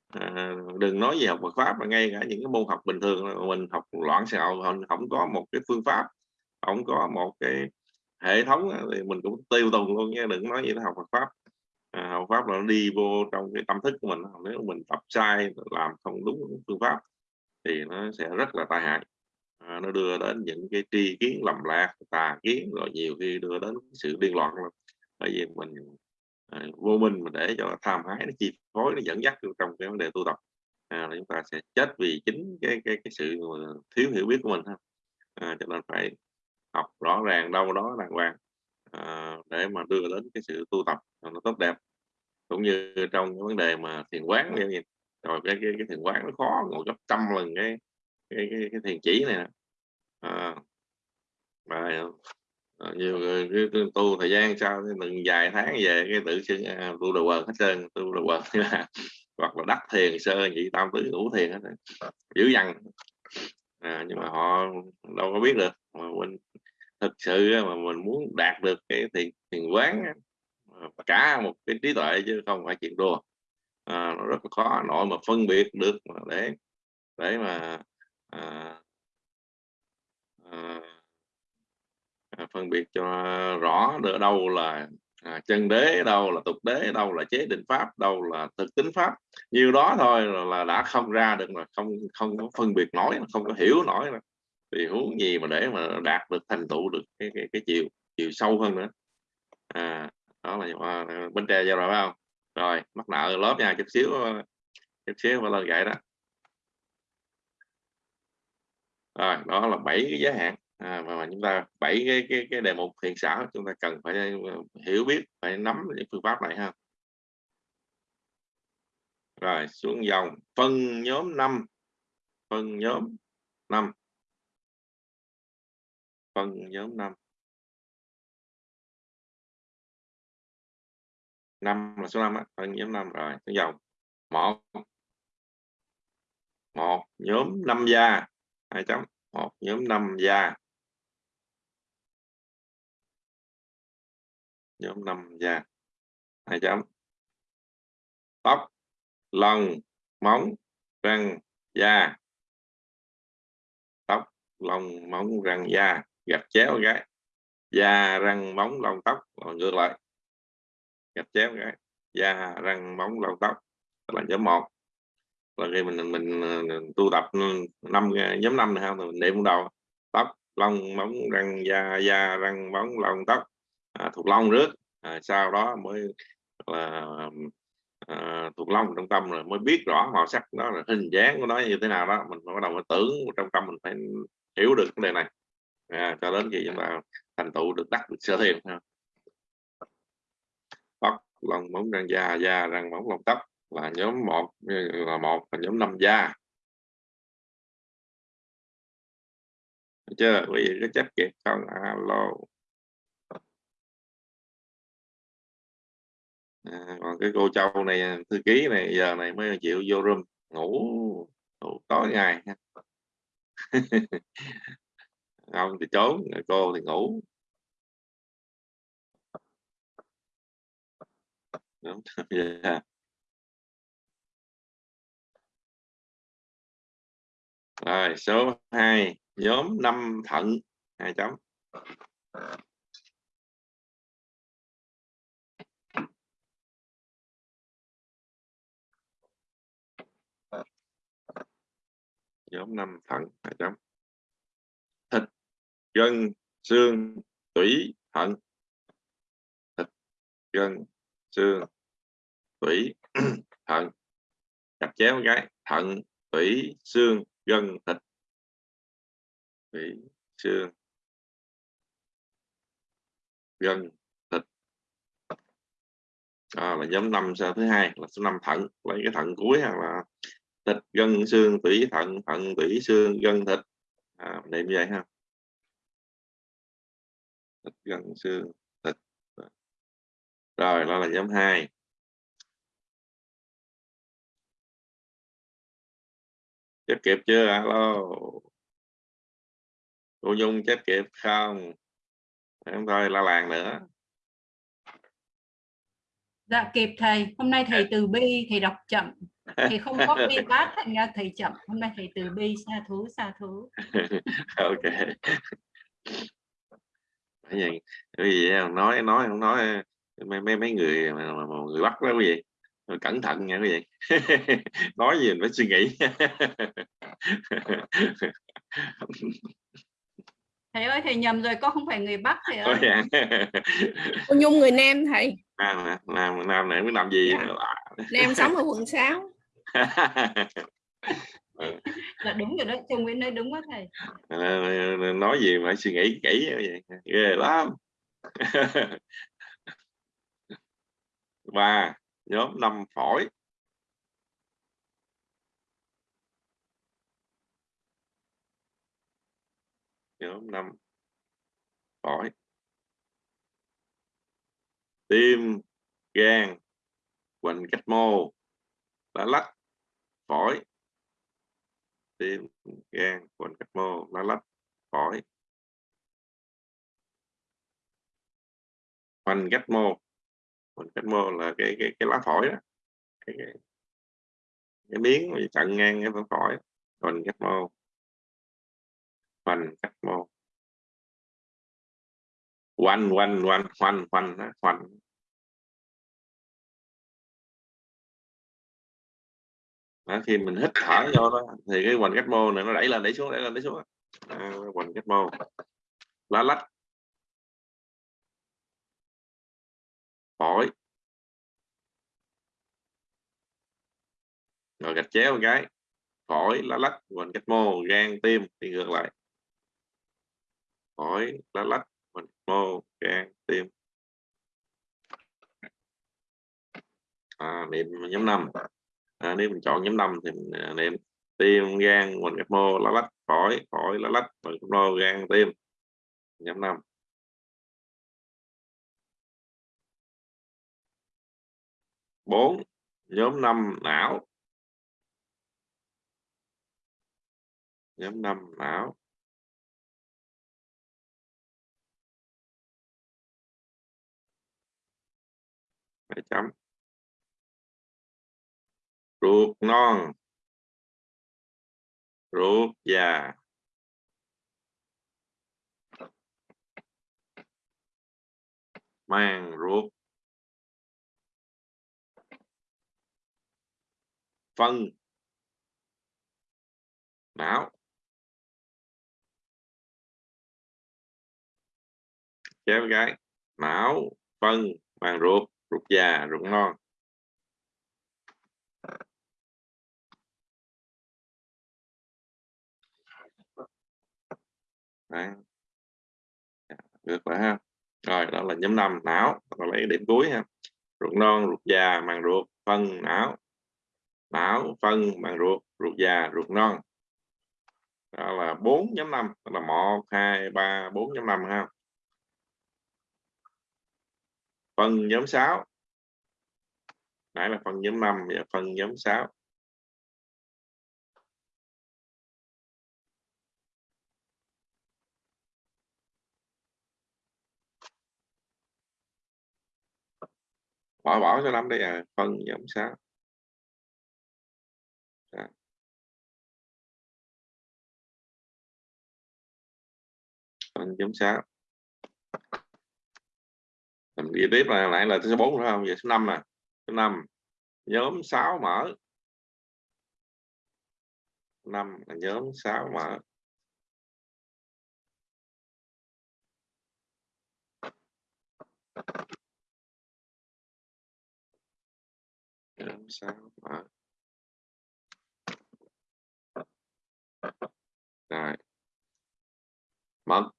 Speaker 2: À, đừng nói gì học Phật pháp mà ngay cả những cái môn học bình thường mình học loạn xạo không có một cái phương pháp ông có một cái hệ thống thì mình cũng tiêu tùng luôn nha đừng nói gì nó học Phật pháp. À, học pháp là nó đi vô trong cái tâm thức của mình nếu mình tập sai làm không đúng phương pháp thì nó sẽ rất là tai hại. À, nó đưa đến những cái tri kiến lầm lạc tà kiến rồi nhiều khi đưa đến sự điên loạn luôn bởi vì mình à, vô minh mà để cho tham ái nó chi phối nó dẫn dắt trong cái vấn đề tu tập. À, chúng ta sẽ chết vì chính cái cái cái sự thiếu hiểu biết của mình ha. À, cho nên phải học rõ ràng đâu đó đàng hoàng à, để mà đưa đến cái sự tu tập nó tốt đẹp. Cũng như trong cái vấn đề mà thiền quán như vậy rồi cái cái, cái thiền quán nó khó ngồi gấp trăm lần cái cái cái, cái thiền chỉ này à, mà à, nhiều người cứ tu thời gian sau từng vài tháng về cái tự xưng à, tu đầu quần hết trơn tu đầu (laughs) quần hoặc là đắc thiền sơ nhị tam tứ ngũ thiền hết dữ dằn à, nhưng mà họ đâu có biết được. Mà mình thực sự mà mình muốn đạt được cái thiền thiền quán cả một cái trí tuệ chứ không phải chuyện đùa. À, nó rất là khó nội mà phân biệt được mà để để mà à, à, à, phân biệt cho rõ được đâu là à, chân đế đâu là tục đế đâu là chế định pháp đâu là thực tính pháp. Nhiều đó thôi là đã không ra được mà không không có phân biệt nổi không có hiểu nổi nữa. thì huống gì mà để mà đạt được thành tựu được cái cái, cái chiều chiều sâu hơn nữa. À đó là à, bên tre giao rồi phải không? Rồi mắc nợ lớp nha chút xíu ờ, chút xíu và lên gậy đó. Rồi đó là bảy cái giới hạn à, mà, mà chúng ta bảy cái cái cái đề mục thiện xảo chúng ta cần phải ờ, hiểu biết phải nắm những phương pháp này ha. Rồi xuống dòng phân nhóm 5 phân nhóm 5 phân nhóm 5 năm là số 5 á, phân nhóm 5 rồi xuống dòng. Một. Một nhóm năm gia. Hai chấm. Một nhóm năm gia. Nhóm năm da. Hai chấm. Tóc, lông, móng, răng, da. Tóc, lông, móng, răng, da. Gạch chéo cái. Da, răng, móng, lông, tóc. Rồi ngược lại. Gạch chéo cái. Da, răng, móng, lông, tóc. Là nhóm một. Là khi mình mình tu tập năm, nhóm năm này không mình niệm đầu. Tóc, lông, móng, răng, da. Da, răng, móng, lông, tóc à, thuộc long trước à, sau đó mới là à, thuộc long trong tâm rồi mới biết rõ màu sắc đó là hình dáng của nó như thế nào đó. Mình bắt đầu mình tưởng trong tâm mình phải hiểu được vấn đề này. À, cho đến khi chúng ta thành tựu được đắc được sơ thiền tóc lòng móng răng da da răng móng lòng tóc là nhóm một là một là nhóm năm da. Được chưa? Quý vị có chấp kịp không? Alo. À, còn cái cô châu này à, thư ký này giờ này mới chịu vô room ngủ, ngủ tối ngày (laughs) ông thì trốn cô thì ngủ Đúng. yeah. (laughs) Dạ. rồi số 2 nhóm năm thận hai chấm nhóm năm thận hai chấm thịt gân xương tủy thận. Thịt gân xương tủy (clears throat) thận. Chặt chéo cái thận tủy xương gân thịt. Tủy xương gân thịt. À, là nhóm năm sao thứ hai là số năm thận lấy cái thận cuối hoặc là thịt gân xương tủy thận thận tủy xương gân thịt. À, niệm vậy ha. Thịt gân xương thịt. Rồi đó là nhóm 2 chết kịp chưa? Alo. Cô nhung chết kịp không? Em thôi la làng nữa.
Speaker 4: Dạ kịp thầy. Hôm nay thầy từ bi thầy đọc chậm thì không có bi bát thành ra thầy chậm. Hôm nay thầy từ bi xa thú xa thú. (laughs)
Speaker 2: Ok. Cái gì cái gì nói nói không nói mấy mấy mấy người mà, mà, mà người bắt đó cái gì cẩn thận nha quý vị. (laughs) Nói gì mình phải suy nghĩ. (laughs)
Speaker 4: Thầy ơi thầy nhầm rồi con không phải người bắc thầy ơi?
Speaker 2: Dạ.
Speaker 7: Cô Nhung người Nam thầy.
Speaker 2: Nam nam nam này mới làm gì.
Speaker 7: Dạ. Nam sống ở quận 6 (laughs)
Speaker 4: là đúng rồi đó chồng Nguyễn nói đúng quá thầy.
Speaker 2: Ờ, ờ, ờ, nói gì mà suy nghĩ kỹ vậy? Ghê lắm. (laughs) Ba, nhóm năm phổi. Nhóm năm phổi. Tim, gan quanh cách mô. Lá lách phổi tim gan quần cách mô lá lách phổi. Hoành cách mô hoành cách mô là cái cái cái lá phổi đó. Cái, cái, cái miếng chặn ngang cái phổi hoành cách mô. Hoành cách mô. Quanh quanh quanh hoành hoành hoành. Đó, khi mình hít thở vô đó thì cái hoành cách mô này nó đẩy lên đẩy xuống đẩy lên đẩy xuống à, hoành cách mô. Lá lách. Phổi. Rồi gạch chéo một cái phổi lá lách hoành cách mô gan tim thì ngược lại. Phổi lá lách hoành cách mô gan tim. À, niệm nhóm năm à, nếu mình chọn nhóm năm thì mình à, niệm tim gan hoành gạch mô lá lách phổi phổi lá lách hoành gạch mô gan tim nhóm năm bốn nhóm 5 não. Nhóm 5 não. Phải chấm ruột non. Ruột già. Mang ruột. Phân. Não. Chéo gái. Não. Phân. Màng ruột. Ruột già, ruột non. Đấy. Dạ, được rồi ha. Rồi, đó là nhóm 5 não. Và lấy điểm cuối ha. Ruột non, ruột già, màng ruột, phân, não. Não, phân, màng ruột ruột già, ruột non. Đó là 4 nhóm 5 đó là 1 2 3 4 nhóm 5 ha. Phân nhóm 6 nãy là phân nhóm 5 và phân nhóm 6 bỏ bỏ cho lắm đây à phân nhóm 6 Đó. phân nhóm 6 mình ghi tiếp là lại là số 4 nữa không? Vậy số 5 nè. Số 5 nhóm 6 mở. 5 là nhóm 6 mở. Nhóm 6 mở rồi mật.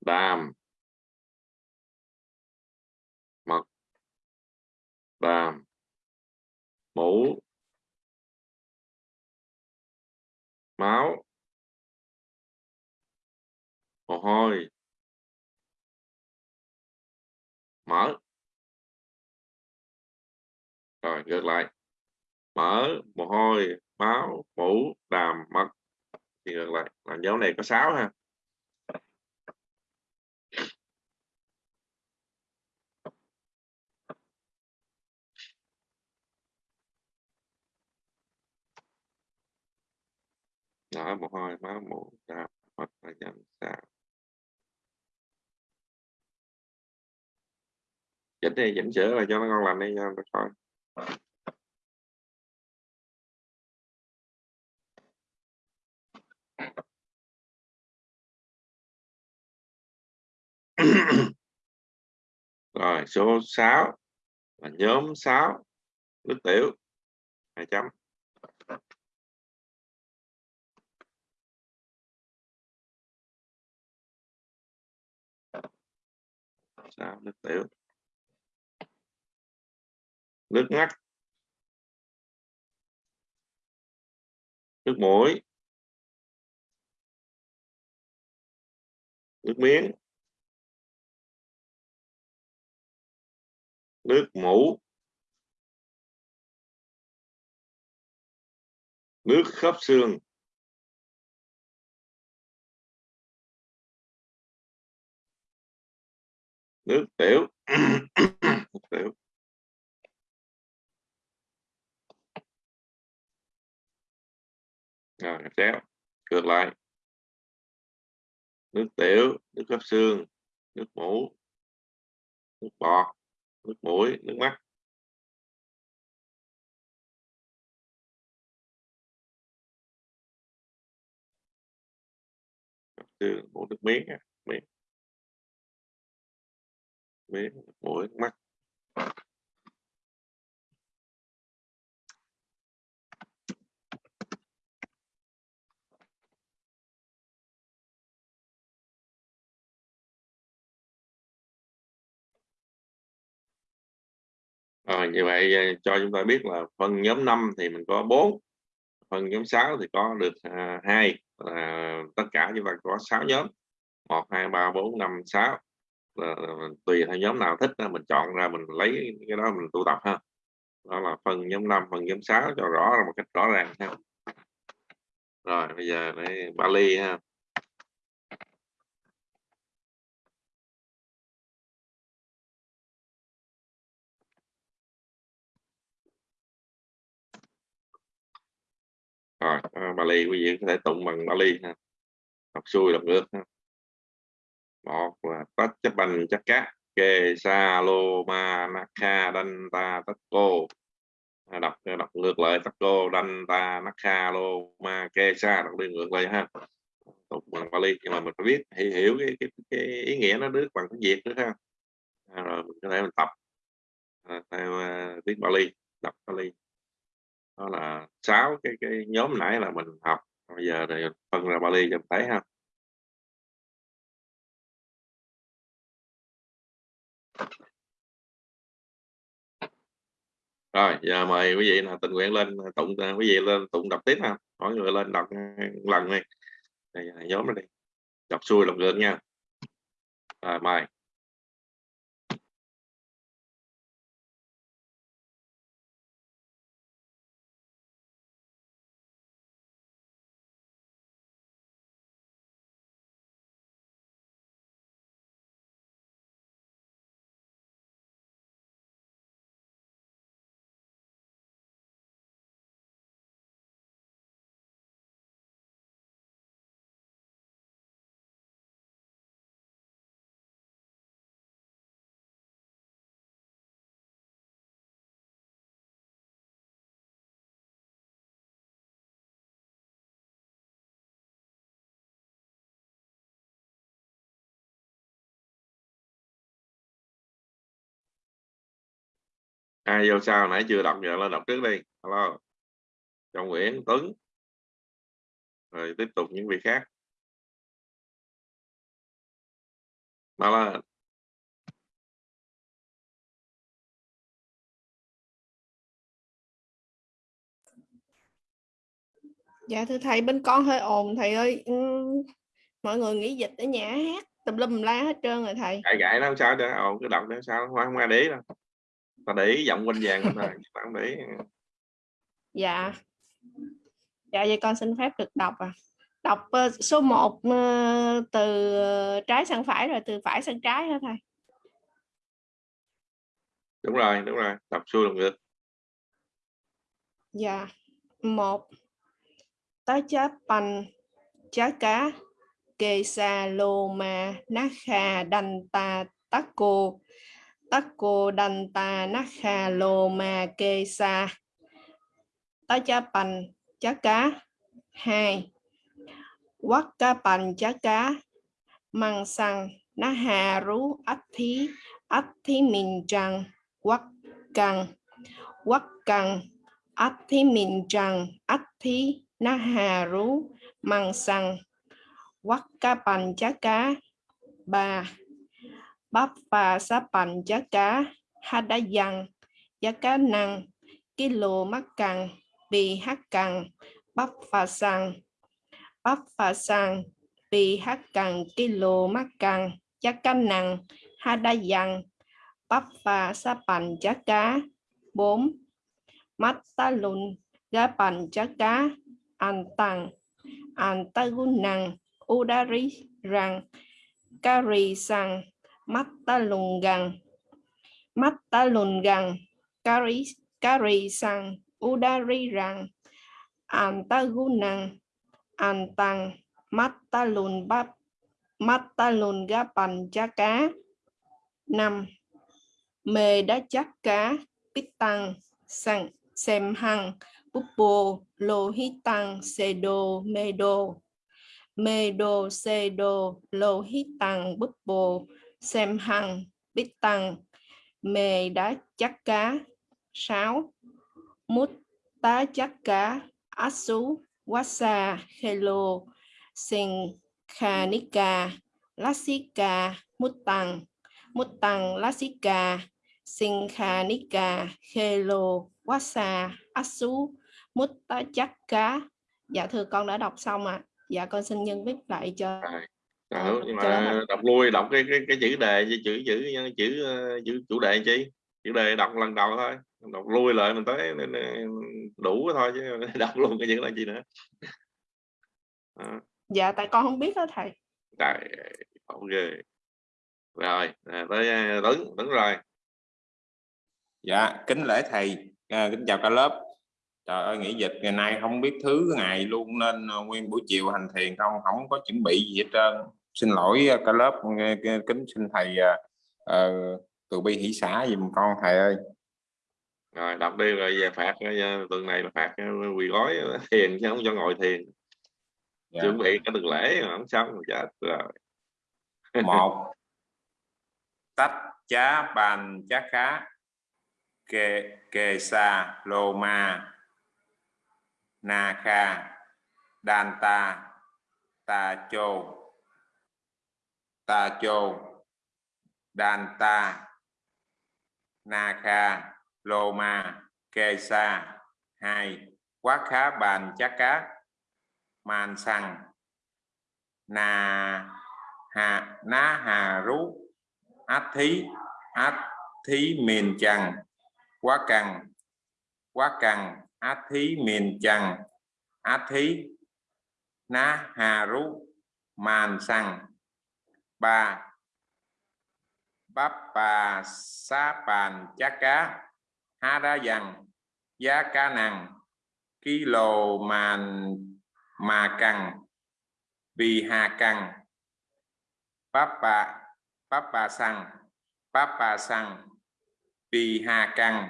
Speaker 2: Đàm. Mật. Đàm. Mũ. Máu. Mồ hôi. Mở rồi, ngược lại. Mở mồ hôi, máu mũ đàm, mật. Thì ngược lại, là dấu này có 6 ha. Đó mồ hôi, máu mũ đàm, mật là dần sao chỉnh đi chỉnh sửa là cho nó ngon lành đi, cho nó coi (coughs) rồi số 6 là nhóm 6 nước tiểu hai chấm. Sao nước tiểu nước mắt nước mũi nước miếng. Nước mũ. Nước khớp xương. Nước tiểu. (coughs) Nước tiểu. Rồi chéo. Ngược lại. Nước tiểu, nước khớp xương, nước mũ, nước bọt, nước mũi, nước mắt. Xương, mũi, nước miếng miếng. Miếng mũi, nước mắt. Rồi, như vậy ờ, cho chúng ta biết là phân nhóm 5 thì mình có 4 phân nhóm 6 thì có được à, 2 là tất cả chúng ta có 6 nhóm. 1 2 3 4 5 6 là, tùy theo nhóm nào thích mình chọn ra mình lấy cái đó mình tụ tập ha. Đó là phân nhóm 5 phân nhóm 6 cho rõ ra một cách rõ ràng ha. Rồi bây giờ để Bali ha. Rồi à, Bali quý vị có thể tụng bằng Bali ha. Đọc xuôi đọc ngược ha. Một là tất chấp bành chắc cá kê sa lô ma na kha đanh ta tất cô. À, đọc à, đọc ngược lại tách cô đanh ta na kha Lô Ma kê sa đọc đi ngược lại ha. Tụng bằng Bali nhưng mà mình phải biết hiểu, hiểu cái, cái, cái ý nghĩa nó được bằng tiếng Việt nữa ha. À, rồi mình có thể mình tập à, theo uh, tiếng Bali đọc Bali đó là sáu cái cái nhóm nãy là mình học. Bây giờ thì phân ra Bali cho mình thấy ha. Rồi, giờ mời quý vị là tình nguyện lên, tụng à, quý vị lên tụng đọc tiếp ha. Mỗi người lên đọc à, lần này nhóm này đi. Đọc xuôi lòng ngược nha. Rồi, mời. Ai vô sao nãy chưa đọc giờ lên đọc trước đi. Alo Trọng Nguyễn Tuấn. Rồi tiếp tục những vị khác. Nào là
Speaker 7: dạ thưa thầy bên con hơi ồn thầy ơi. Ừ, mọi người nghỉ dịch ở nhà hát tùm lum la hết trơn rồi thầy.
Speaker 2: Gãi gãi nó sao đó ồn cứ đọc nó sao không ai để đâu ta để ý giọng quanh vàng thôi ta (laughs) không để ý.
Speaker 7: dạ. Dạ vậy con xin phép được đọc à đọc uh, số 1 uh, từ trái sang phải rồi từ phải sang trái hả thầy?
Speaker 2: Đúng rồi đúng rồi. Đọc xuôi lòng ngược
Speaker 7: dạ. Một. Tá chá panh chá cá kê sa lô ma ná kha đanh ta tắc cô Takko Danta Nakha Loma Kesa Tá chá pành chá cá. 2 Quắc cá pành chá cá. Măng xăng Ná hà rú ách thí. Athi thí mình trăng Quắc căng. Quắc căng ách thí mình trăng ách thí Ná hà rú. Măng xăng Quắc 3 bắp và sa bành giá cá, ha, đá dằn giá cá năng kilo mắc cằn, bì, hát, cằn, bắp và sang bắp và sang bì, hát căng kilo mắc cằn giá cá năng ha, đá dằn bắp và sa bành giá cá 4 mắt ta lùn giá bành giá cá an tăng an ta gun năng udari rằng kari sang Mattalungan, Mattalungan, Kari, Kari sang, Udari rang, Antagunan, Antang, Mattalun bắp, Mattalun gapan cha cá. năm Mê đá chắc cá, bít tăng, sang, xem hăng, búp bồ, lô hít tăng, xê đô, mê đô. Mê đô, xê đô, lô hít tăng, búp bồ, xem hằng bít tăng mề đá chắc cá sáu mút tá chắc cá asu wasa hello sinh khanika lasika mút tăng mút tăng lasika sinh khanika hello wasa asu mút tá chắc cá. Dạ thưa con đã đọc xong ạ. À. dạ con xin nhân viết lại cho
Speaker 2: Ờ, nhưng mà đọc lui đọc cái cái, cái chữ đề chữ chữ chữ chữ chủ đề chi? Chữ đề đọc lần đầu thôi đọc lui lại mình tới đủ thôi chứ (laughs) đọc luôn cái chữ là gì nữa.
Speaker 7: À. dạ tại con không biết đó thầy.
Speaker 2: Trời ok rồi tới tấn tấn rồi.
Speaker 8: Dạ kính lễ thầy. À, kính chào cả lớp. Trời ơi nghỉ dịch ngày nay không biết thứ ngày luôn nên nguyên buổi chiều hành thiền không không có chuẩn bị gì hết trơn xin lỗi ờ, cả lớp kính xin thầy uh, từ bi hỷ xã dùm con thầy ơi.
Speaker 2: Rồi đọc đi rồi về phạt tuần này là phạt quỳ gói thiền chứ không cho ngồi thiền.
Speaker 8: Dạ.
Speaker 2: chuẩn bị cái tuần lễ mà không xong chết rồi. (laughs)
Speaker 8: Một. Tách chá bàn chá khá. Kê kê sa lô ma. Na kha. Đan ta. Ta chô ta chô, đan ta, na kha, lô ma, kê sa, hai, quá khá bàn chắc cá, man sang na hà, ná hà rú át thí át thí miền chằng quá cằn quá cằn át thí miền chằng át thí, ná hà rú màn sang bà bắp bà sa bàn chá cá ha ra dằn giá cá nằng. Lồ màn mà cần vì hà cần bắp bà bắp bà Papa sang bà sang Vì hà cần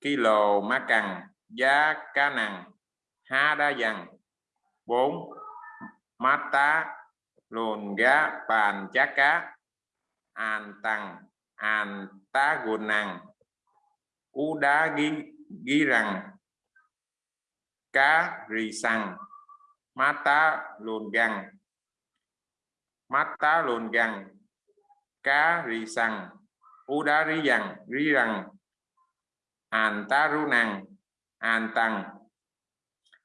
Speaker 8: ký lồ má cần Giá cá nằng. Ha ra dằn bốn. Mát tá. Lồn gá bàn chá cá. An tăng An tá gồn năng u đá ghi, ghi rằng. Cá rì xăng Mát tá lồn găng mắt tá lồn găng cá rì sằng. U đá rì rằng rí rằng. An tá ru năng an tăng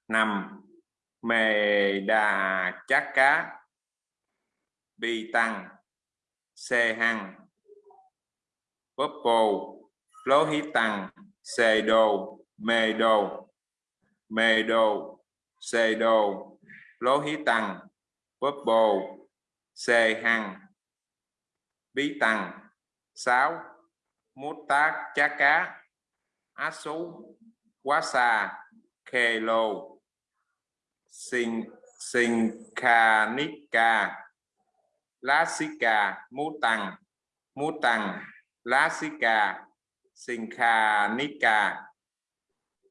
Speaker 8: nằm mề đà chắc cá bi tăng xe hăng purple, lố hí tăng xe đồ mê đồ mê đồ xe đồ lố hí tăng purple, bồ xê hăng bí tăng sáu mút tác chá cá á sú quá xa khê lô sinh sinh kha nika lá xí cà mú tăng mú tăng lá xí cà sinh nika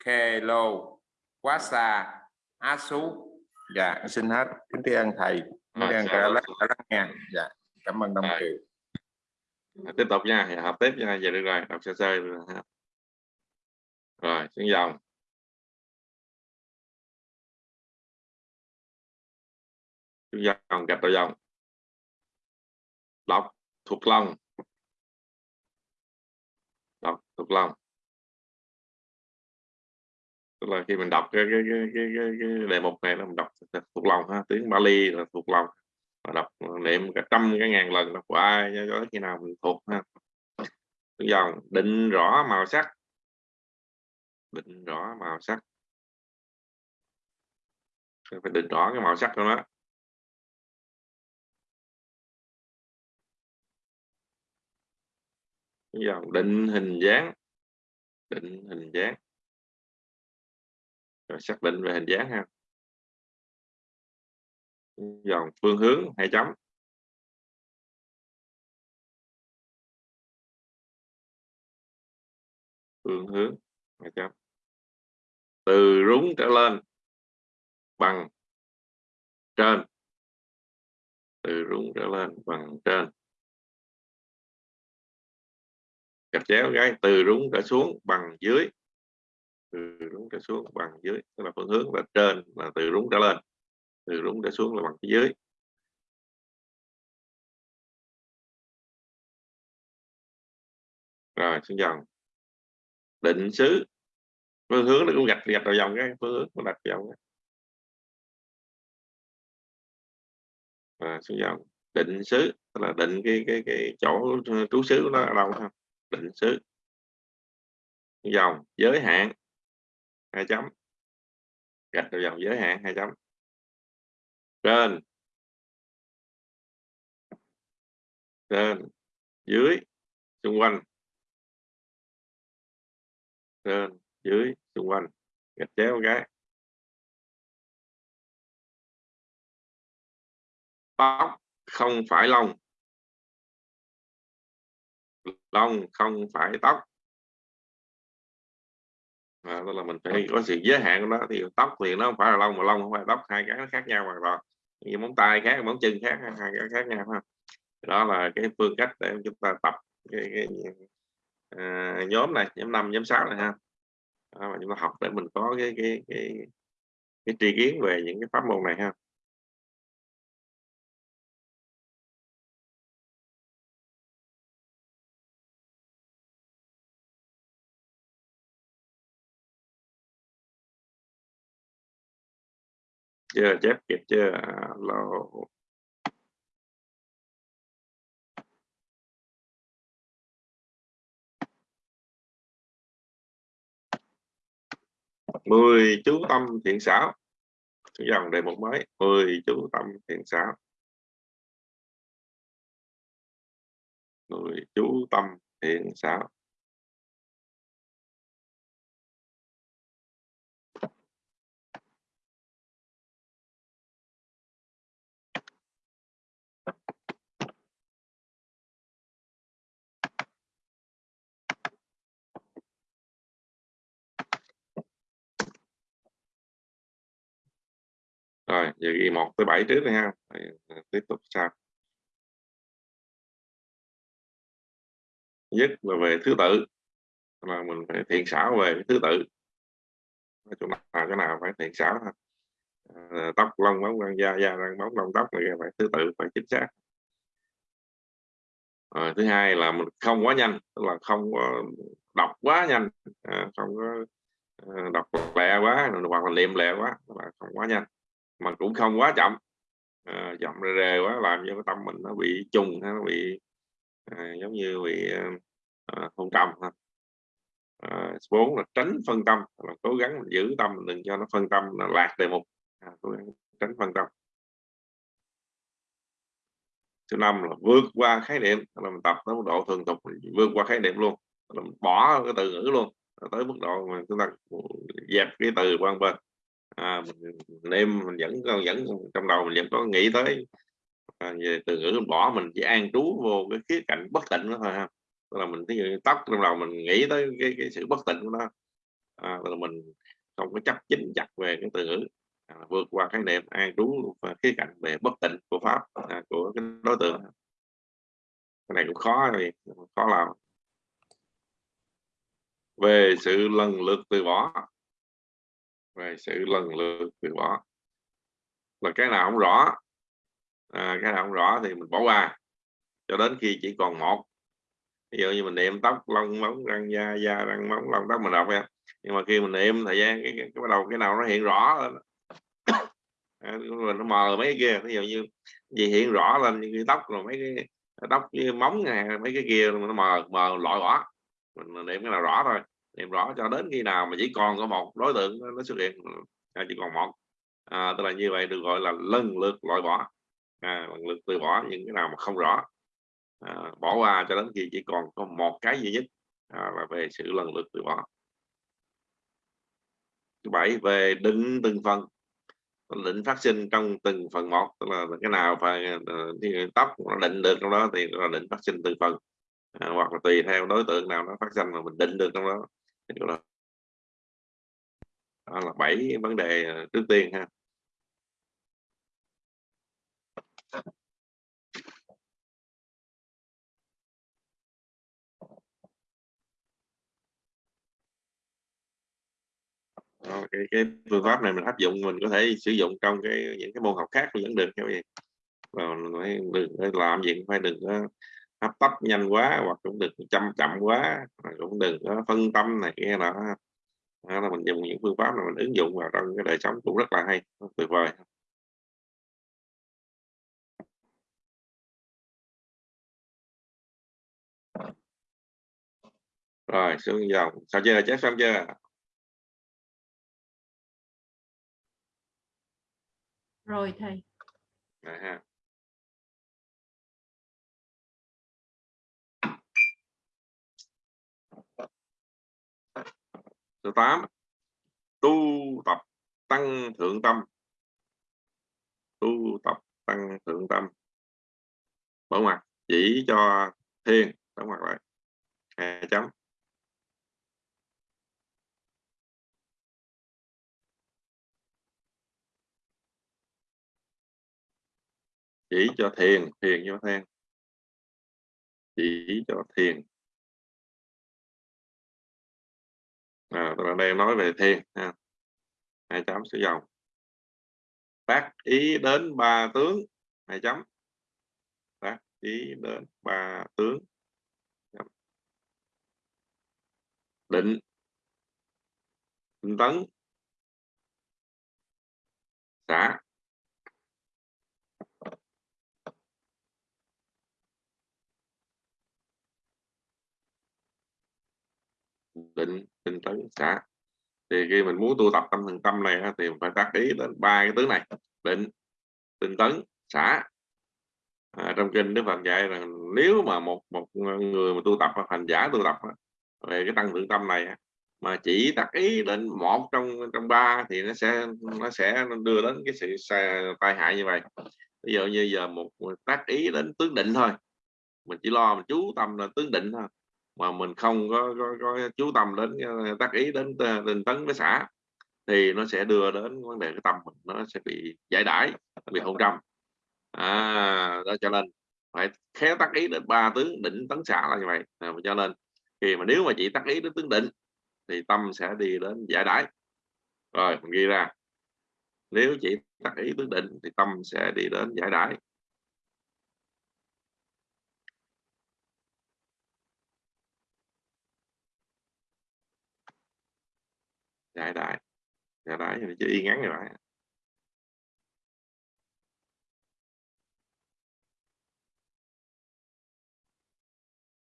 Speaker 8: khê lô quá xa á sú. Dạ xin hết. Kính thưa ơn thầy. Đang
Speaker 2: chào
Speaker 8: cả
Speaker 2: ơn.
Speaker 8: lắng lắng nghe. Dạ, cảm ơn
Speaker 2: Rồi.
Speaker 8: Kiều.
Speaker 2: tiếp tục nha. Thì học tiếp nha. Giờ được rồi. Đọc sơ sơ rồi rồi xuống dòng. Xuống dòng gạch đầu dòng đọc thuộc lòng. Đọc thuộc lòng. Tức là khi mình đọc cái cái cái cái, cái, cái đề mục này là mình đọc thuộc lòng ha tiếng Bali là thuộc lòng. Và đọc niệm cả trăm cái ngàn lần đọc hoài cho tới khi nào mình thuộc ha. Dòng định rõ màu sắc. Định rõ màu sắc. Phải định rõ cái màu sắc của nó. Dòng định hình dáng. Định hình dáng. Rồi xác định về hình dáng ha. Dòng phương hướng hai chấm. Phương hướng hai chấm. Từ rúng trở lên. Bằng trên. Từ rúng trở lên, bằng trên. Gạch chéo cái từ rúng trở xuống bằng dưới. Từ rúng trở xuống bằng dưới tức là phương hướng là trên là từ rúng trở lên. Từ rúng trở xuống là bằng phía dưới. Rồi xuống dòng định xứ. Phương hướng nó cũng gạch gạch vào dòng cái phương hướng nó đặt dòng cái. Rồi, xuống dòng định xứ tức là định cái cái cái chỗ trú xứ của nó ở đâu ha? Định xứ. Dòng giới hạn, hai chấm. Gạch vào dòng giới hạn, hai chấm. Trên. Trên. Dưới, xung quanh. Trên, dưới, xung quanh. Gạch chéo cái. Tóc không phải lông lông không phải tóc. À, tức là mình phải có sự giới hạn của nó thì tóc thì nó không phải là lông mà lông không phải tóc hai cái nó khác nhau hoàn toàn. Như móng tay khác móng chân khác hai cái khác nhau ha đó là cái phương cách để chúng ta tập cái, cái, à, nhóm này nhóm 5 nhóm 6 này ha. Đó, mà chúng ta học để mình có cái cái cái cái tri kiến về những cái pháp môn này ha chưa chép kịp chưa? À, Alo mười chú tâm thiện xảo. Dòng đề mục mới. Mười chú tâm thiện xảo. Mười chú tâm thiện xảo. Rồi giờ ghi một tới bảy trước đi ha. Rồi, à, tiếp tục sau. Nhất là về thứ tự là mình phải thiện xảo về cái thứ tự. Chỗ nào cái nào phải thiện xảo ha. À, tóc lông bóng răng da da răng bóng lông tóc này phải thứ tự phải chính xác. À, thứ hai là mình không quá nhanh tức là không có đọc quá nhanh. À, không có à, đọc lẹ quá hoặc là niệm lẹ quá là không quá nhanh mà cũng không quá chậm. À, chậm rề rề quá làm cho cái tâm mình nó bị trùng nó bị à, giống như bị ờ, à, phân tâm ha. À, bốn là tránh phân tâm là cố gắng giữ tâm đừng cho nó phân tâm là lạc đề mục. À, cố gắng tránh phân tâm. Thứ năm là vượt qua khái niệm là mình tập tới mức độ thường tục vượt qua khái niệm luôn. Là mình bỏ cái từ ngữ luôn tới mức độ mà chúng ta dẹp cái từ quan bên à, mình mình vẫn còn vẫn trong đầu mình vẫn có nghĩ tới à, về từ ngữ bỏ mình chỉ an trú vô cái khía cạnh bất tịnh đó thôi ha. Tức là mình ví dụ tóc trong đầu mình nghĩ tới cái, cái sự bất tịnh của nó à, là mình không có chấp chính chặt về cái từ ngữ à, vượt qua cái niệm an trú và khía cạnh về bất tịnh của pháp à, của cái đối tượng. Cái này cũng khó thì khó làm. Về sự lần lượt từ bỏ về sự lần lượt từ bỏ. Là cái nào không rõ à, cái nào không rõ thì mình bỏ qua. Cho đến khi chỉ còn một. Ví dụ như mình niệm tóc lông móng răng da da răng móng lông tóc mình đọc nha. Nhưng mà khi mình niệm thời gian cái, cái, cái bắt đầu cái nào nó hiện rõ lên. (coughs) À, mình nó mờ mấy cái kia ví dụ như gì hiện rõ lên như cái tóc rồi mấy cái tóc như móng này mấy cái kia nó mờ mờ loại bỏ. Mình niệm cái nào rõ thôi niệm rõ cho đến khi nào mà chỉ còn có một đối tượng nó xuất hiện à, chỉ còn một. À, tức là như vậy được gọi là lần lượt loại bỏ. À, lần lượt từ bỏ những cái nào mà không rõ. À, bỏ qua cho đến khi chỉ còn có một cái duy nhất à, là về sự lần lượt từ bỏ. Thứ bảy về định từng phần. Định phát sinh trong từng phần một tức là cái nào phải ờ, tóc nó định được trong đó thì là định phát sinh từng phần. À, hoặc là tùy theo đối tượng nào nó phát sinh mà mình định được trong đó thì đó. Là bảy vấn đề ờ, trước tiên ha. Cái, cái phương pháp này mình áp dụng mình có thể sử dụng trong cái những cái môn học khác vẫn được các bạn đừng làm gì cũng phải đừng có hấp tấp nhanh quá hoặc cũng đừng chậm chậm quá cũng đừng có phân tâm này kia đó đó là mình dùng những phương pháp này mình ứng dụng vào trong cái đời sống cũng rất là hay tuyệt vời. Rồi xuống dòng. Sao chưa? Chép xong chưa?
Speaker 4: Rồi thầy.
Speaker 2: Rồi ha số 8 tu tập tăng thượng tâm. Tu tập tăng thượng tâm. Mở mặt chỉ cho thiền, đóng mặt lại. Hai chấm. Chỉ cho thiền thiền cho than chỉ cho thiền. À, tôi đang nói về thiền ha. Hai chấm số dòng. Tác ý đến ba tướng hai chấm. Tác ý đến ba tướng định. Tinh tấn. Xã định tinh tấn xã thì khi mình muốn tu tập tâm thần tâm này thì phải tác ý đến ba cái tướng này. Định tinh tấn xã à, trong kinh đức phật dạy rằng nếu mà một một người mà tu tập hành giả tu tập về cái tăng thượng tâm này mà chỉ tác ý đến một trong trong ba thì nó sẽ nó sẽ đưa đến cái sự tai hại như vậy. Ví dụ như giờ một tác ý đến tướng định thôi. Mình chỉ lo mình chú tâm là tướng định thôi mà mình không có, có, có chú tâm đến tác ý đến ờ, tinh tấn với xã thì nó sẽ đưa đến vấn đề cái tâm mình nó sẽ bị giải đãi bị hôn trầm. À đó cho nên phải khéo tác ý đến ba tướng định tấn xã là như vậy. À, cho nên khi mà nếu mà chỉ tác ý đến tướng định thì tâm sẽ đi đến giải đãi. Rồi mình ghi ra. Nếu chỉ tác ý tướng định thì tâm sẽ đi đến giải đãi. Đại đại. Đại đại thì chữ y ngắn rồi đấy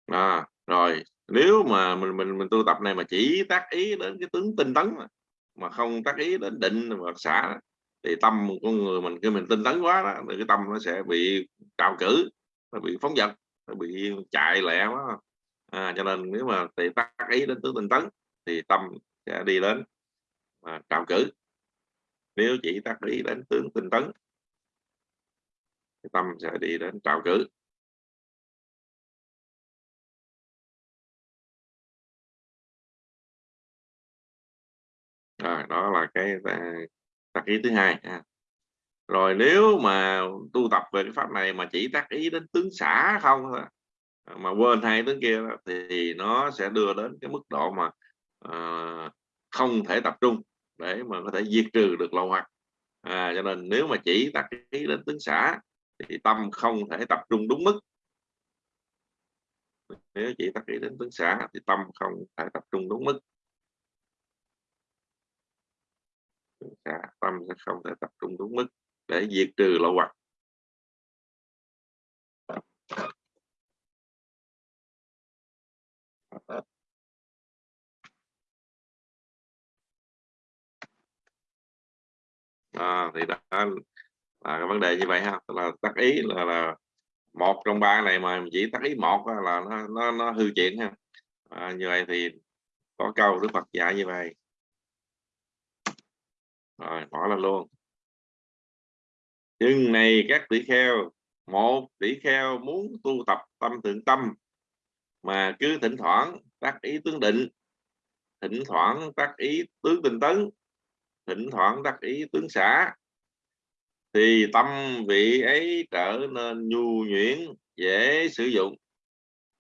Speaker 2: à, rồi nếu mà mình mình mình tu tập này mà chỉ tác ý đến cái tướng tinh tấn mà, mà không tác ý đến định và xả thì tâm con người mình khi mình tinh tấn quá đó thì cái tâm nó sẽ bị trào cử nó bị phóng dật nó bị chạy lẹ quá. À, cho nên nếu mà thì tác ý đến tướng tinh tấn thì tâm sẽ đi đến mà trào cử. Nếu chỉ tác ý đến tướng tinh tấn, thì tâm sẽ đi đến trào cử. Rồi, đó là cái à, tác ý thứ hai, ha. rồi nếu mà tu tập về cái pháp này mà chỉ tác ý đến tướng xã không mà quên hai tướng kia thì nó sẽ đưa đến cái mức độ mà À, không thể tập trung để mà có thể diệt trừ được lậu hoặc à, cho nên nếu mà chỉ tác ý đến tướng xã thì tâm không thể tập trung đúng mức. Nếu chỉ tác ý đến tướng xã thì tâm không thể tập trung đúng mức. Cả tâm sẽ không thể tập trung đúng mức để diệt trừ lậu hoặc à, thì đó là cái vấn đề như vậy ha. Là tác ý là, là một trong ba này mà chỉ tác ý một là nó nó, nó hư chuyện ha. À, như vậy thì có câu đức Phật dạy như vậy. Rồi bỏ là luôn. Nhưng này các tỷ kheo một tỷ kheo muốn tu tập tâm thượng tâm mà cứ thỉnh thoảng tác ý tướng định. Thỉnh thoảng tác ý tướng tinh tấn thỉnh thoảng đắc ý tướng xã thì tâm vị ấy trở nên nhu nhuyễn, dễ sử dụng,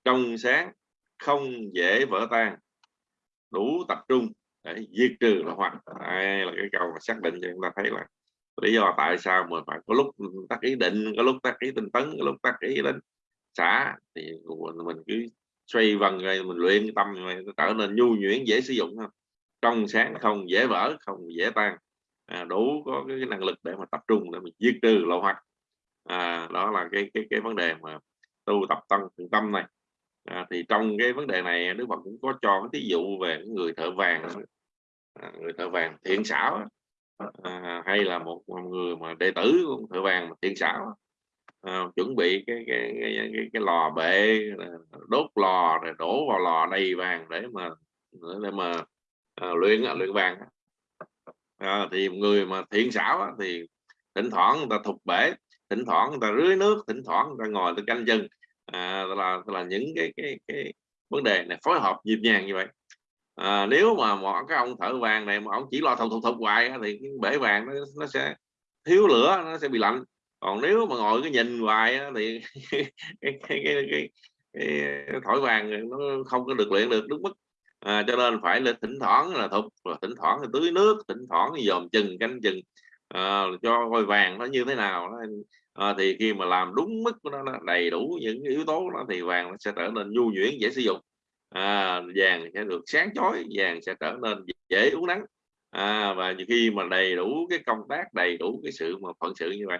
Speaker 2: trong sáng, không dễ vỡ tan. Đủ tập trung để diệt trừ là hoặc đây là cái câu mà xác định cho chúng ta thấy là lý do tại sao mà phải có lúc tác ý định, có lúc tác ý tinh tấn, có lúc tác ý đến xã thì mình cứ xoay vần rồi mình luyện tâm rồi trở nên nhu nhuyễn, dễ sử dụng không trong sáng không dễ vỡ không dễ tan. À, đủ có cái năng lực để mà tập trung để mình diệt trừ lậu hoặc à, đó là cái cái cái vấn đề mà tu tập tăng thượng tâm này. À, thì trong cái vấn đề này Đức Phật cũng có cho cái ví dụ về người thợ vàng. À, người thợ vàng thiện xảo à, hay là một người mà đệ tử của thợ vàng thiện xảo à, chuẩn bị cái cái, cái cái cái lò bệ đốt lò rồi đổ vào lò đầy vàng để mà để mà à, luyện luyện vàng à, thì người mà thiện xảo thì thỉnh thoảng người ta thục bể thỉnh thoảng người ta rưới nước thỉnh thoảng người ta ngồi người ta canh chân à, là là những cái cái cái vấn đề này phối hợp nhịp nhàng như vậy. À, nếu mà một cái ông thợ vàng này mà ông chỉ lo thục thục thục hoài thì cái bể vàng nó, nó sẽ thiếu lửa nó sẽ bị lạnh. Còn nếu mà ngồi cái nhìn hoài thì (laughs) cái, cái, cái, cái, cái, cái vàng nó không có được luyện được đúng mức à, cho nên phải là thỉnh thoảng là thục là thỉnh thoảng thì tưới nước thỉnh thoảng thì dòm chừng canh chừng à, cho coi vàng nó như thế nào. À, thì khi mà làm đúng mức của nó, nó đầy đủ những yếu tố đó thì vàng nó sẽ trở nên nhu nhuyễn dễ sử dụng. À, vàng sẽ được sáng chói vàng sẽ trở nên dễ uống nắng à, và khi mà đầy đủ cái công tác đầy đủ cái sự mà phận sự như vậy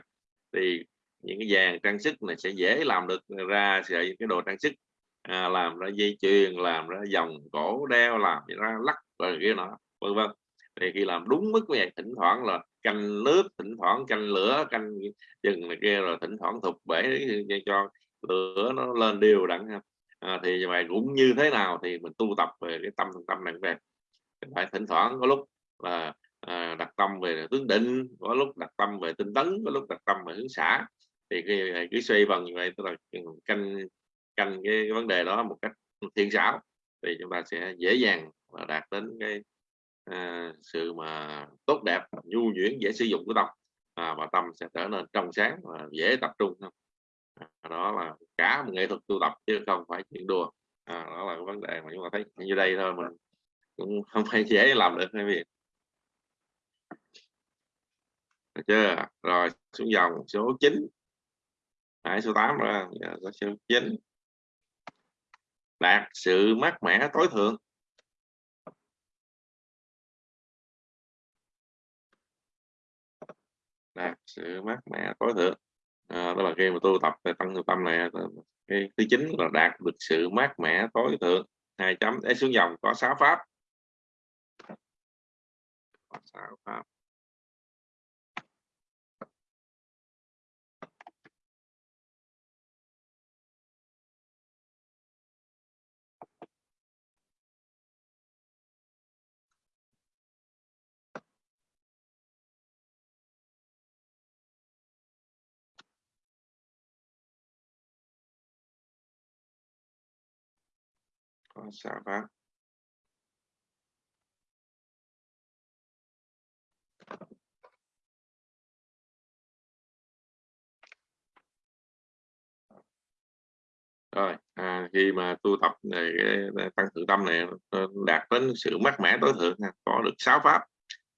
Speaker 2: thì những cái vàng trang sức này sẽ dễ làm được ra sợi cái đồ trang sức à, làm ra dây chuyền làm ra vòng cổ đeo làm ra lắc rồi kia nọ vân vân. Thì khi làm đúng mức vậy thỉnh thoảng là canh nước thỉnh thoảng canh lửa canh chừng này kia rồi thỉnh thoảng thục bể cho lửa nó lên đều đặn ha. À, thì vậy cũng như thế nào thì mình tu tập về cái tâm tâm này về phải thỉnh thoảng có lúc là à, đặt tâm về tướng định có lúc đặt tâm về tinh tấn có lúc đặt tâm về hướng xã thì cái cái xoay vần như vậy tức là canh canh cái, cái vấn đề đó một cách thiên xảo thì chúng ta sẽ dễ dàng và đạt đến cái à, sự mà tốt đẹp nhu nhuyễn dễ sử dụng của tâm. À, và tâm sẽ trở nên trong sáng và dễ tập trung hơn. À, đó là cả một nghệ thuật tu tập chứ không phải chuyện đùa. À, đó là cái vấn đề mà chúng ta thấy như đây thôi mình cũng không phải dễ làm được cái việc được chưa? Rồi xuống dòng số 9 Đấy, số 8 ra giờ, số 9 đạt sự mát mẻ tối thượng. Đạt sự mát mẻ tối thượng. À, đó là khi mà tu tập về tăng tâm này à, cái thứ chín là đạt được sự mát mẻ tối thượng. Hai chấm để xuống dòng có sáu pháp. Có sáu pháp. Vâng, dạ sáu pháp rồi à, khi mà tu tập này cái tăng thượng tâm này đạt đến sự mát mẻ tối thượng có được sáu pháp.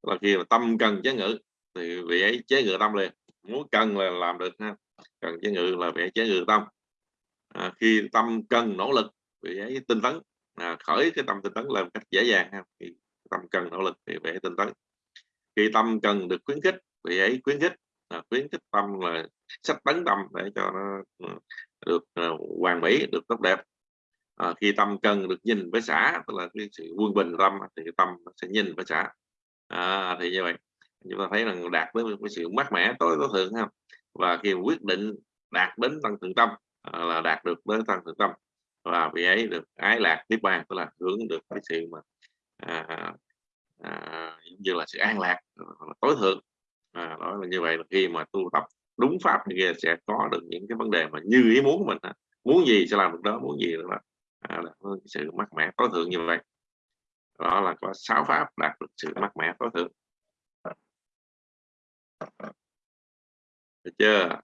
Speaker 2: Là khi mà tâm cần chế ngự thì vị ấy chế ngự tâm liền. Muốn cần là làm được ha. Cần chế ngự là vị ấy chế ngự tâm. À, khi tâm cần nỗ lực vị ấy tinh tấn à, khởi cái tâm tinh tấn lên cách dễ dàng ha. Khi tâm cần nỗ lực thì vị tinh tấn. Khi tâm cần được khuyến khích thì ấy khuyến khích. À, khuyến khích tâm là sách tấn tâm để cho nó ờ, được uh, hoàn mỹ được tốt đẹp. À, khi tâm cần được nhìn với xã tức là cái sự quân bình tâm thì tâm sẽ nhìn với xã à, thì như vậy. Chúng ta thấy rằng đạt với cái sự mát mẻ tối tối thượng ha. Và khi quyết định đạt đến tăng thượng tâm à, là đạt được đến tăng thượng tâm và vị ấy được ái lạc tiếp ban tức là hướng được cái sự mà à, à, như là sự an lạc tối thượng. À, đó là như vậy là khi mà tu tập đúng pháp thì kia sẽ có được những cái vấn đề mà như ý muốn của mình muốn gì sẽ làm được đó muốn gì đó à, là sự mát mẻ tối thượng như vậy. Đó là có sáu pháp đạt được sự mát mẻ tối thượng. Được chưa?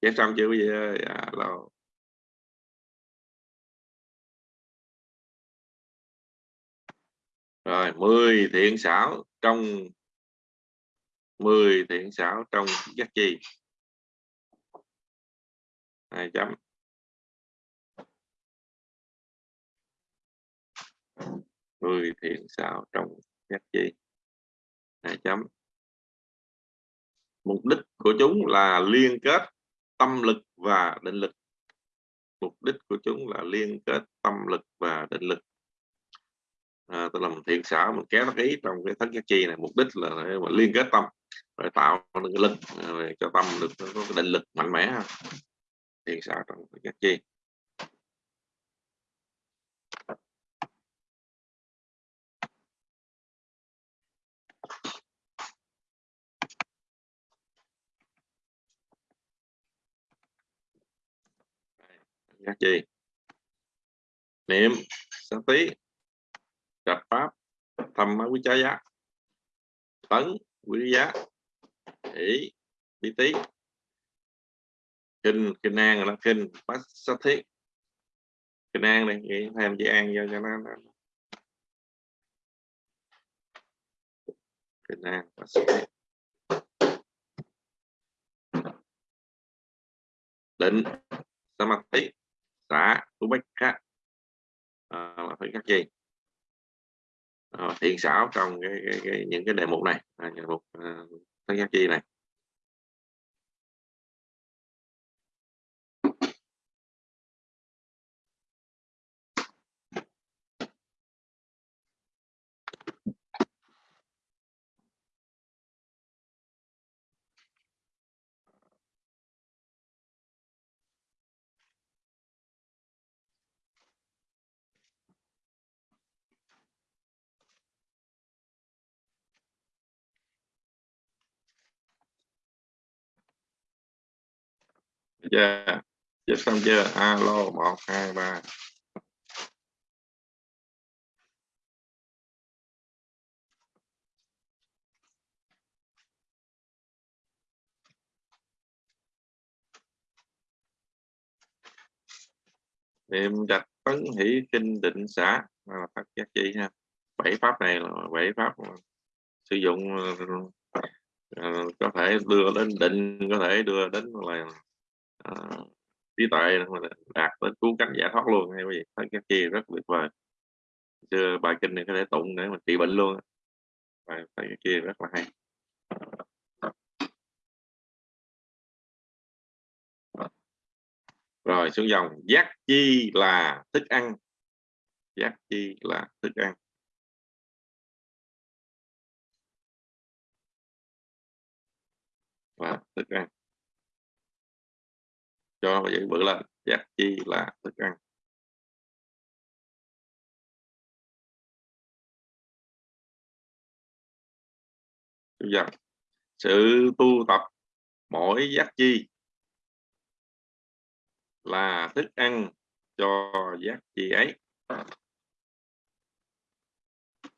Speaker 2: Chép xong chưa? Quý vị ơi dạ, alo rồi 10 thiện xảo trong 10 thiện xảo trong giác chi. Hai chấm. Mười thiện xảo trong giác chi. Hai chấm. Mục đích của chúng là liên kết tâm lực và định lực. Mục đích của chúng là liên kết tâm lực và định lực. À, tức là mình thiện xảo mình kéo tác ý trong cái thất giác chi này mục đích là để mà liên kết tâm để tạo được cái lực à, để cho tâm được có cái định lực mạnh mẽ thiện xảo trong thất giác chi. Các chi? Niệm sát tí trạch pháp thầm quý chá giá tấn quý giá hỷ bí tí kinh kinh an là kinh bát sát thiết kinh an này nghĩ thêm chữ an vô cho nó, nó. kinh an bát sát thiết định samadhi xã ubekha à, phải các gì à, thiện xảo trong cái, cái, cái, những cái đề mục này. À, đề mục à, thân giác chi này. Chưa chưa xong chưa? Alo một hai ba. Niệm đặt tấn hỷ kinh định xã. Là phát giác chi ha. Bảy pháp này là bảy pháp sử dụng uh, có thể đưa đến định có thể đưa đến là uh, trí tuệ đạt đến cứu cánh giải thoát luôn hay gì? Thấy cái kia rất tuyệt vời. Chưa bài kinh này có thể tụng để mà trị bệnh luôn bài thấy cái kia rất là hay. Rồi xuống dòng. Giác chi là thức ăn. Giác chi là thức ăn. Và thức ăn cho và bự lên giác chi là thức ăn. Dần sự tu tập mỗi giác chi là thức ăn cho giác chi ấy.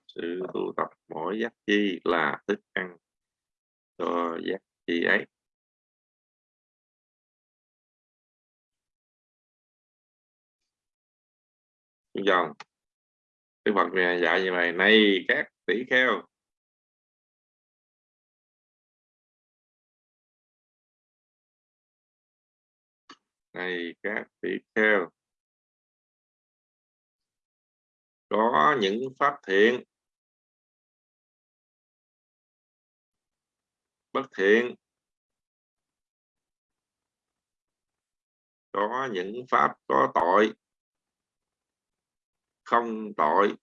Speaker 2: Sự tu tập mỗi giác chi là thức ăn cho giác chi ấy. Dòng Đức Phật này dạy như vậy này, các tỷ kheo. Này, các tỷ kheo. Có những pháp thiện. Bất thiện. Có những pháp có tội không tội.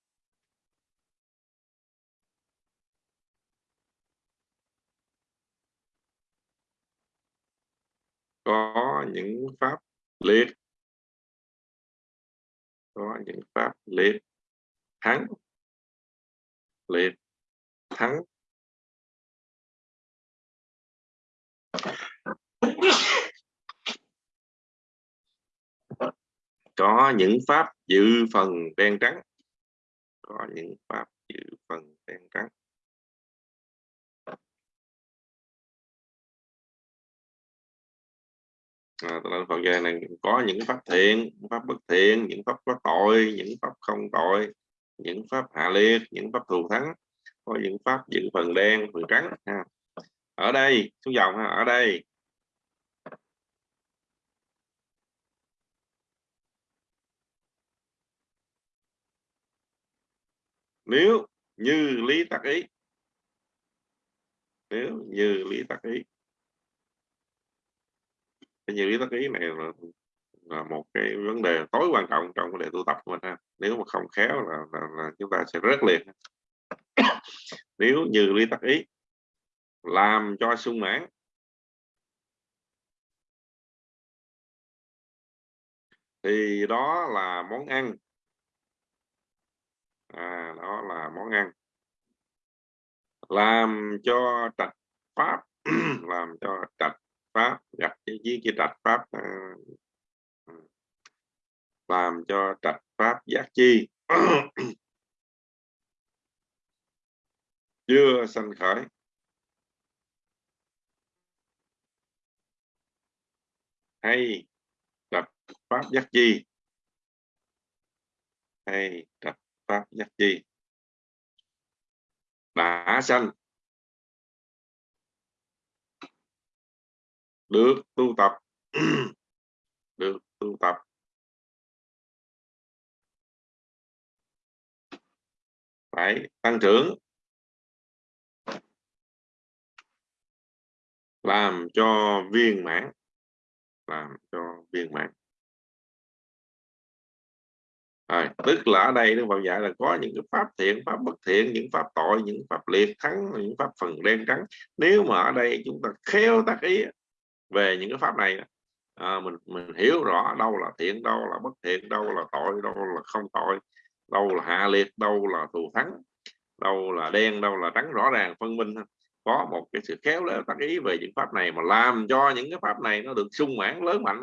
Speaker 2: Có những pháp liệt. Có những pháp liệt. Thắng. Liệt. Thắng. Có những pháp dự phần đen trắng. Có những pháp dự phần đen trắng. À, phần về này có những pháp thiện pháp bất thiện những pháp có tội những pháp không tội những pháp hạ liệt những pháp thù thắng. Có những pháp giữ phần đen phần trắng ha. ở đây xuống dòng ha, ở đây. Nếu như lý tắc ý nếu như lý tắc ý cái như lý tắc ý này là là một cái vấn đề tối quan trọng trong vấn đề tu tập của mình ha. Nếu mà không khéo là, là, là chúng ta sẽ rớt liền (coughs) nếu như lý tắc ý làm cho sung mãn thì đó là món ăn à, đó là món ăn. Làm cho trạch pháp (clears throat) làm cho trạch pháp gặp với cái trạch pháp à, ừ. làm cho trạch pháp giác chi. (clears throat) Chưa sanh khởi. Hay trạch pháp giác chi. Hay trạch pháp giác chi. Đã sanh được tu tập. (clears throat) Được tu tập. Phải tăng trưởng. Làm cho viên mãn. Làm cho viên mãn à, tức là ở đây Đức Phật dạy là có những cái pháp thiện, pháp bất thiện, những pháp tội, những pháp liệt thắng, những pháp phần đen trắng. Nếu mà ở đây chúng ta khéo tác ý về những cái pháp này, à, mình mình hiểu rõ đâu là thiện, đâu là bất thiện, đâu là tội, đâu là không tội, đâu là hạ liệt, đâu là thù thắng, đâu là đen, đâu là trắng rõ ràng phân minh có một cái sự khéo léo tác ý về những pháp này mà làm cho những cái pháp này nó được sung mãn lớn mạnh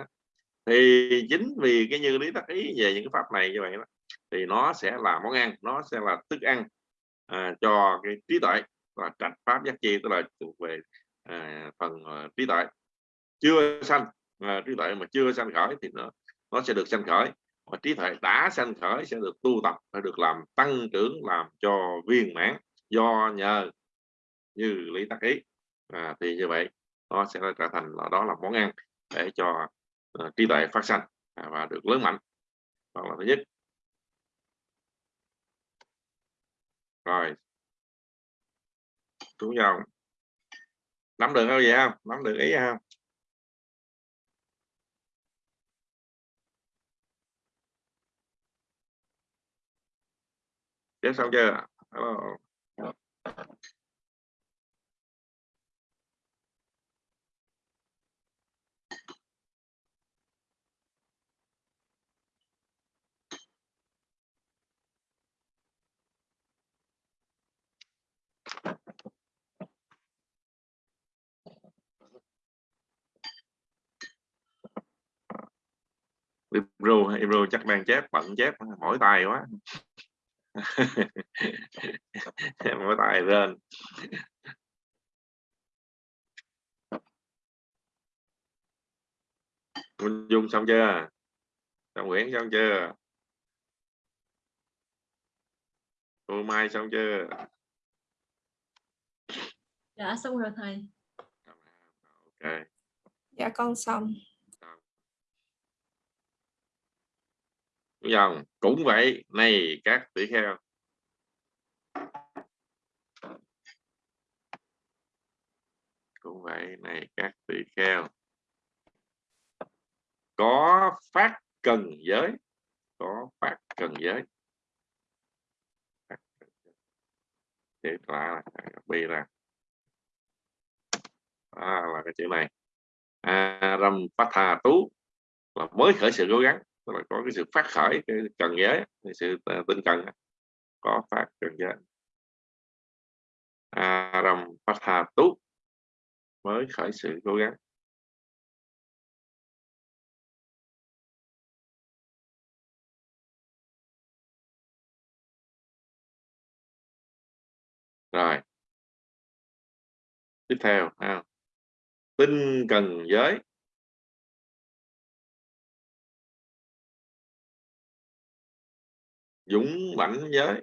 Speaker 2: thì chính vì cái như lý tác ý về những cái pháp này như vậy đó thì nó sẽ là món ăn nó sẽ là thức ăn à, cho cái trí tuệ và trạch pháp giác chi tức là thuộc về à, phần à, trí tuệ. Chưa sanh à, trí tuệ mà chưa sanh khởi thì nó nó sẽ được sanh khởi. Và trí tuệ đã sanh khởi sẽ được tu tập và được làm tăng trưởng làm cho viên mãn do nhờ như lý tắc ý. À, thì như vậy nó sẽ trở thành là đó là món ăn để cho uh, trí tuệ phát sanh à, và được lớn mạnh. Đó là thứ nhất. Rồi. Chú dòng nắm được không vậy không? Nắm được ý không? Tiếp xong chưa? Hello. Ibro Ibro chắc đang chép bận chép mỏi tay quá. (laughs) Mỏi tay lên. Minh Dung xong chưa? Xong Nguyễn xong chưa? Cô Mai xong chưa?
Speaker 5: Dạ xong rồi thầy.
Speaker 2: Ok.
Speaker 7: Dạ con xong
Speaker 2: dòng cũng vậy. Này các tỷ kheo. Cũng vậy này các tỷ kheo. Có phát cần giới. Có phát cần giới. Thì là bi là à, là cái chữ này. À, râm phát thà tú là mới khởi sự cố gắng tức là có cái sự phát khởi, cái cần giới, cái sự à, tinh cần có phát cần giới. Aram Patha Tú mới khởi sự cố gắng. Rồi. Tiếp theo, ha. Tinh cần giới. Dũng mãnh giới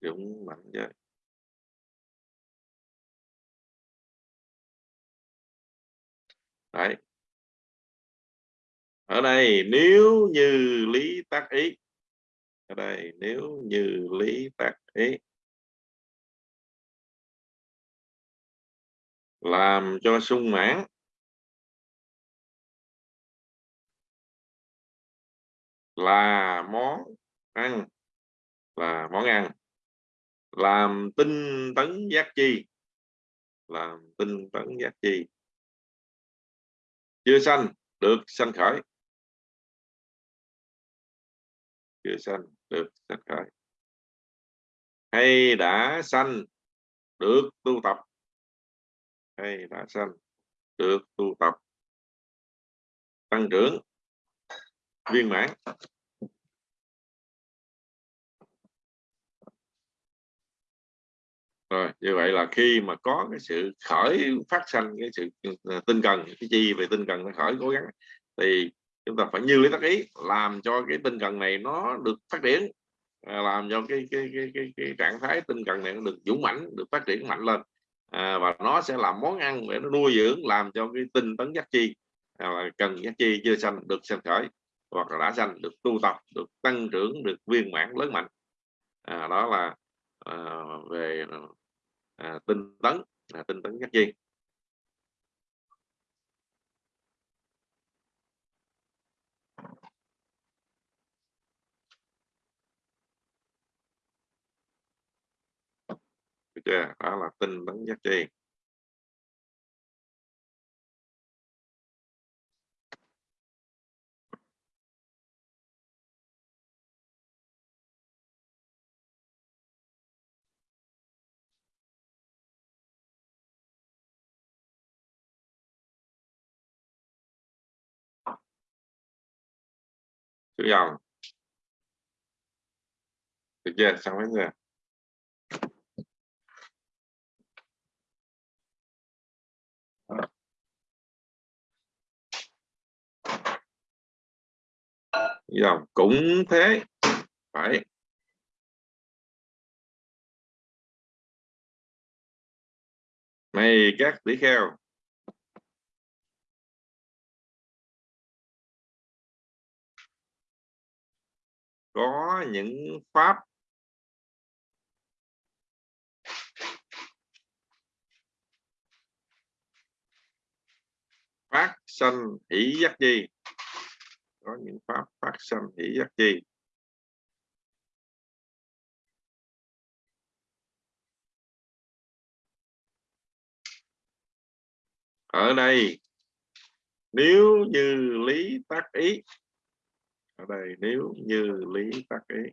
Speaker 2: dũng mãnh giới đấy. Ở đây, nếu như lý tác ý. Ở đây, nếu như lý tác ý. Làm cho sung mãn. Là món ăn. Là món ăn. Làm tinh tấn giác chi. Làm tinh tấn giác chi. Chưa sanh, được sanh khởi. Chưa sanh, được sanh khởi. Hay đã sanh, được tu tập. Hay đã sanh, được tu tập. Tăng trưởng. Viên mãn. Rồi như vậy là khi mà có cái sự khởi phát sanh cái sự ừ, à, tinh cần cái chi về tinh cần nó khởi cố gắng thì chúng ta phải như lý tác ý làm cho cái tinh cần này nó được phát triển à, làm cho cái cái, cái cái cái trạng thái tinh cần này nó được dũng mãnh được phát triển mạnh lên à, và nó sẽ làm món ăn để nó nuôi dưỡng làm cho cái tinh tấn giác chi à, cần giác chi chưa sanh được sanh khởi hoặc là đã sanh được tu tập được tăng trưởng được viên mãn lớn mạnh. À, đó là à, về à, tinh tấn à, tinh tấn giác chi. Được chưa đó là tinh tấn giác chi. Chữ dòng được chưa xong hết rồi dòng cũng thế. Phải. Này các tỷ kheo. Có những pháp phát sanh hỷ giác chi. Có những pháp phát sanh hỷ giác chi. Ở đây, nếu như lý tác ý ở đây. Nếu như lý tác ý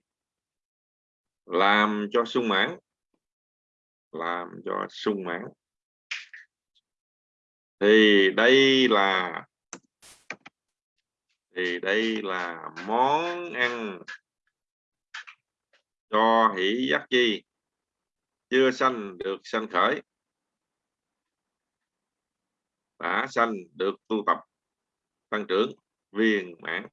Speaker 2: làm cho sung mãn, làm cho sung mãn, thì đây là, thì đây là món ăn cho hỷ giác chi, chưa sanh được sanh khởi, đã sanh được tu tập, tăng trưởng viên mãn.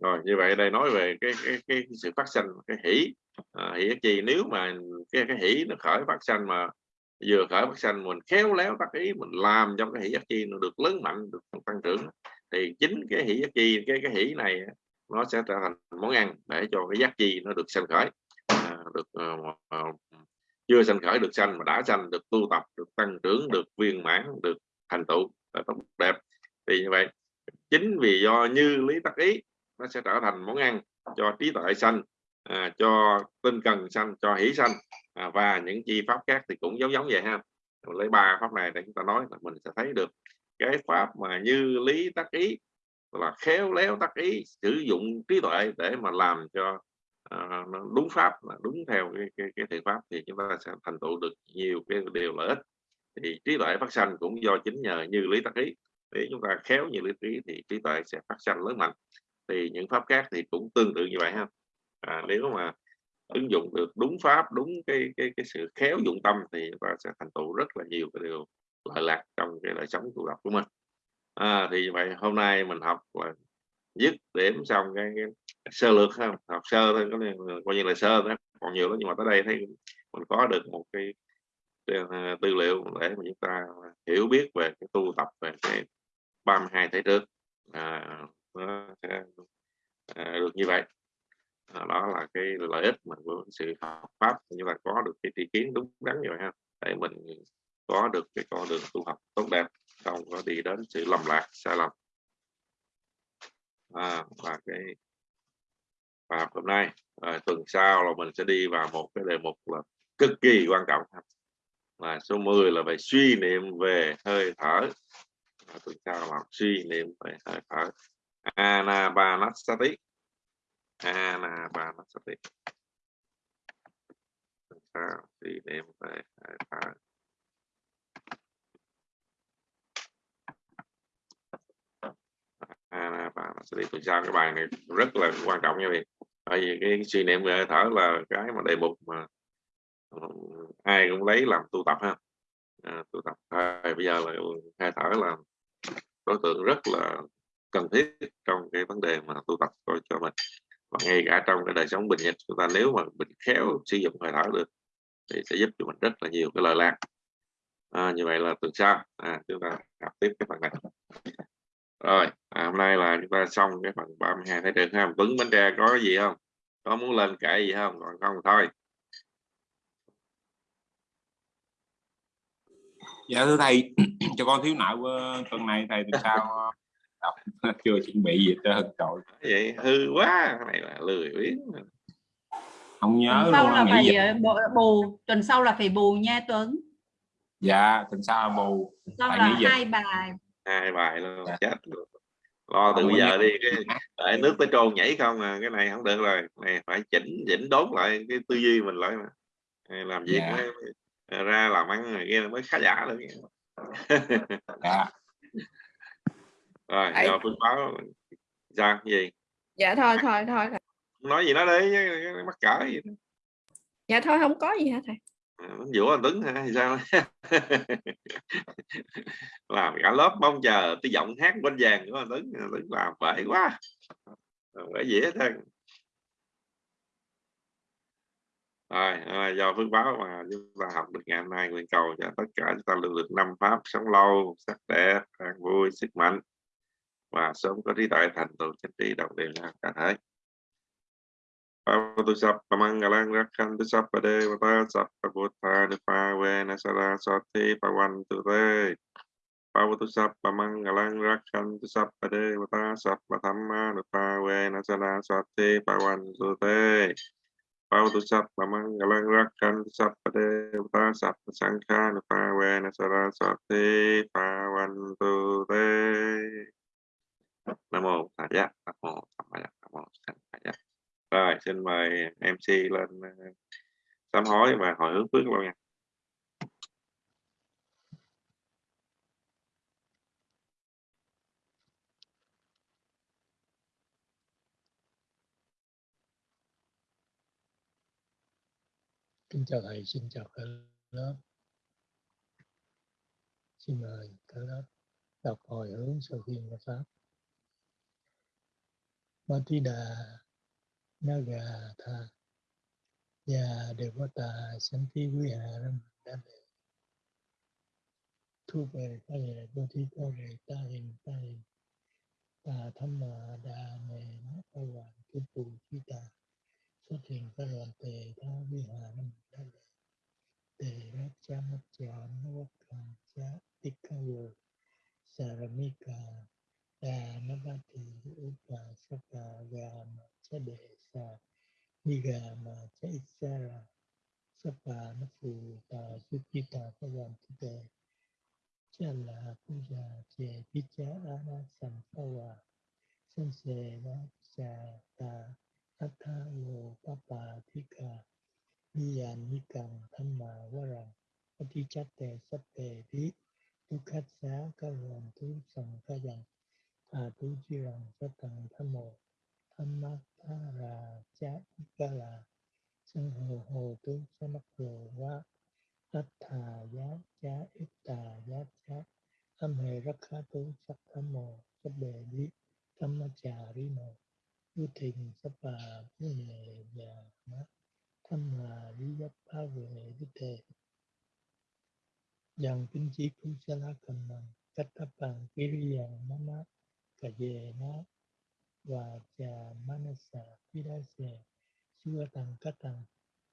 Speaker 2: Rồi như vậy đây nói về cái cái, cái sự phát sanh cái hỷ. À, hỷ chi? Nếu mà cái cái hỷ nó khởi phát sanh mà vừa khởi phát sanh mình khéo léo tác ý mình làm cho cái hỷ giác chi nó được lớn mạnh được tăng trưởng thì chính cái hỷ giác chi cái cái hỷ này nó sẽ trở thành món ăn để cho cái giác chi nó được sanh khởi. À, được à, chưa sanh khởi được sanh mà đã sanh được tu tập được tăng trưởng được viên mãn được thành tựu tốt đẹp. Thì như vậy chính vì do như lý tắc ý nó sẽ trở thành món ăn cho trí tuệ sanh à, cho tinh cần sanh cho hỷ sanh. À, và những chi pháp khác thì cũng giống giống vậy ha. Lấy ba pháp này để chúng ta nói là mình sẽ thấy được cái pháp mà như lý tác ý là khéo léo tác ý sử dụng trí tuệ để mà làm cho à, đúng pháp đúng theo cái, cái, cái thiện pháp thì chúng ta sẽ thành tựu được nhiều cái điều lợi ích. Thì trí tuệ phát sanh cũng do chính nhờ như lý tác ý. Để chúng ta khéo như lý ý thì trí tuệ sẽ phát sanh lớn mạnh thì những pháp khác thì cũng tương tự như vậy ha. À, nếu mà ứng dụng được đúng pháp đúng cái cái cái sự khéo dụng tâm thì ta sẽ thành tựu rất là nhiều cái điều lợi lạc trong cái đời sống tu tập của mình. À, thì vậy hôm nay mình học là dứt điểm xong cái, cái sơ lược ha. Học sơ thôi có coi như là sơ đó còn nhiều lắm nhưng mà tới đây thấy mình có được một cái à, tư liệu để mà chúng ta hiểu biết về cái tu tập về cái 32 thể trước. À, nó sẽ à, được như vậy. À, đó là cái lợi ích mà của sự học pháp. Như là có được cái tri kiến đúng đắn rồi ha. Để mình có được cái con đường tu học tốt đẹp không có đi đến sự lầm lạc sai lầm. À, và cái bài hôm nay à, tuần sau là mình sẽ đi vào một cái đề mục là cực kỳ quan trọng là số 10 là về suy niệm về hơi thở. À, tuần sau là suy niệm về hơi thở anapanasati. Anapanasati. Tuần sau suy niệm về hơi thở anapanasati. Tuần sau cái bài này rất là quan trọng nha vị Bởi vì cái suy niệm về hơi thở là cái mà đề mục mà ờ, ai cũng lấy làm tu tập ha. À, tu tập. À, bây giờ là hai thở là đối tượng rất là cần thiết trong cái vấn đề mà tu tập coi cho mình. Và ngay cả trong cái đời sống bình nhật chúng ta nếu mà mình khéo sử dụng hơi thở được thì sẽ giúp cho mình rất là nhiều cái lời lạc. À, như vậy là tuần sau à, chúng ta học tiếp cái phần này. Rồi à, hôm nay là chúng ta xong cái phần 32 thấy trường ha. Tuấn Bánh Tre có gì không? Có muốn lên kể gì không? Còn không thôi.
Speaker 8: Dạ thưa thầy (clears throat) cho con thiếu nợ tuần này thầy từ sao đọc. (laughs) Chưa chuẩn bị gì hết trơn
Speaker 2: vậy hư quá này là lười biếng
Speaker 8: không nhớ
Speaker 4: tuần sau
Speaker 8: luôn
Speaker 4: là phải
Speaker 8: gì.
Speaker 4: ờ, bù, tuần sau là phải bù nha Tuấn.
Speaker 8: Dạ tuần sau là bù.
Speaker 4: Sau
Speaker 8: Phải
Speaker 4: là hai bài.
Speaker 2: Hai bài luôn
Speaker 8: Dạ.
Speaker 2: chết luôn. Lo từ
Speaker 8: Không
Speaker 2: bây giờ đi cái để nước tới trôn nhảy không à cái này không được rồi. Này phải chỉnh chỉnh đốn lại cái tư duy mình lại mà. Này, làm việc
Speaker 8: Dạ.
Speaker 2: mới, mới ra làm ăn này kia mới khá giả được
Speaker 8: dạ
Speaker 2: rồi
Speaker 7: Ấy.
Speaker 2: giờ phương báo cái gì?
Speaker 7: Dạ thôi thôi thôi. Thầy.
Speaker 2: nói gì nó đi chứ, mắc cỡ gì đó.
Speaker 7: dạ thôi không có gì hả thầy.
Speaker 2: À, nó dũa anh Tuấn hả? Sao? (laughs) Làm cả lớp mong chờ cái giọng hát bên vàng của anh Tuấn. Anh Tuấn làm bậy quá. Bởi dễ thôi rồi à, do phước báo mà chúng ta học được ngày hôm nay nguyện cầu cho tất cả chúng ta luôn được năm pháp sống lâu sắc đẹp an vui sức mạnh và sớm có trí tuệ thành tựu chính trị đồng đều là cả thể Pavatu sappa mangalang rakhantu sappa devata sappa buddha nipa vena saraswati pavantu te Pavatu sappa mangalang rakhantu sappa devata sappa dhamma nipa vena saraswati pavantu te Pavatu sappa mangalang rakhantu sappa devata sappa sankha nipa vena saraswati pavantu te Nam mô a di Nam mô Tham Giác, Nam mô Sanh Thầy Giác. Rồi, xin mời MC lên ờ, sám hối và hồi hướng phước luôn nha.
Speaker 1: Kính chào thầy, xin chào cả lớp. Xin mời cả lớp đọc hồi hướng sau khi nghe pháp. Matida Naga Tha. Ya Devata Santi Viharam Dade Thu về ta về đô thí có về ta hình ta hình ta tham mà đà mề nó ta hoàn tu tù chi ta xuất hiện ta đoàn tề ta vi hà nam đa lệ tề rác cha mắt chọn nó quốc càng cha tích ca vô saramika ตานมัติอุปาสกายามาชเดชานิกามาชอิสระสปานฟูตาสุจิตาพวันทิเตชาลาพุยาเจพิจาอาณาสังภวาสันเสวะจาตาอัทาโลปปาทิกานิยานิกังธรรมาวรังปฏิจัตเตสเปพิทุคัสสะกะโลนทุสังขยัง varang atichatte chi rằng sa kavan tham sankayang tham jirang satang thamo thammatara cha ikala sang hồ hồ tu samakro wa attha ya cha tà giá cha âm hề khá tu sắc tham mô sắc bề đi tham ma trà ri Dhammacharino Vô thình sắp bà vô nề và má Tham mà lý giáp ba về đi thề. Dần kinh chí cũng sẽ la cầm bằng Cách thấp bằng ký ri mát mát má Cà dề ná Và chà manasa Pidase Sua tăng cát tăng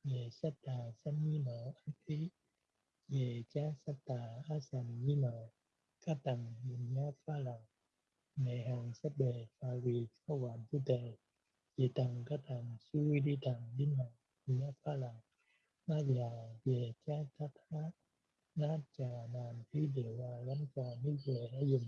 Speaker 1: Về sát tà sanh nhi nở Anh khí, Về cha sát tà á sanh nhi nở các tăng nhìn nhá phá lần mẹ hàng sát bề phải vì có hoàn tu tề chỉ tăng các tăng suy đi tầng đến hàng nhá phá lần nó già về cha ta thá nó trà nàn khí điều và lắm trà đi về đã dùng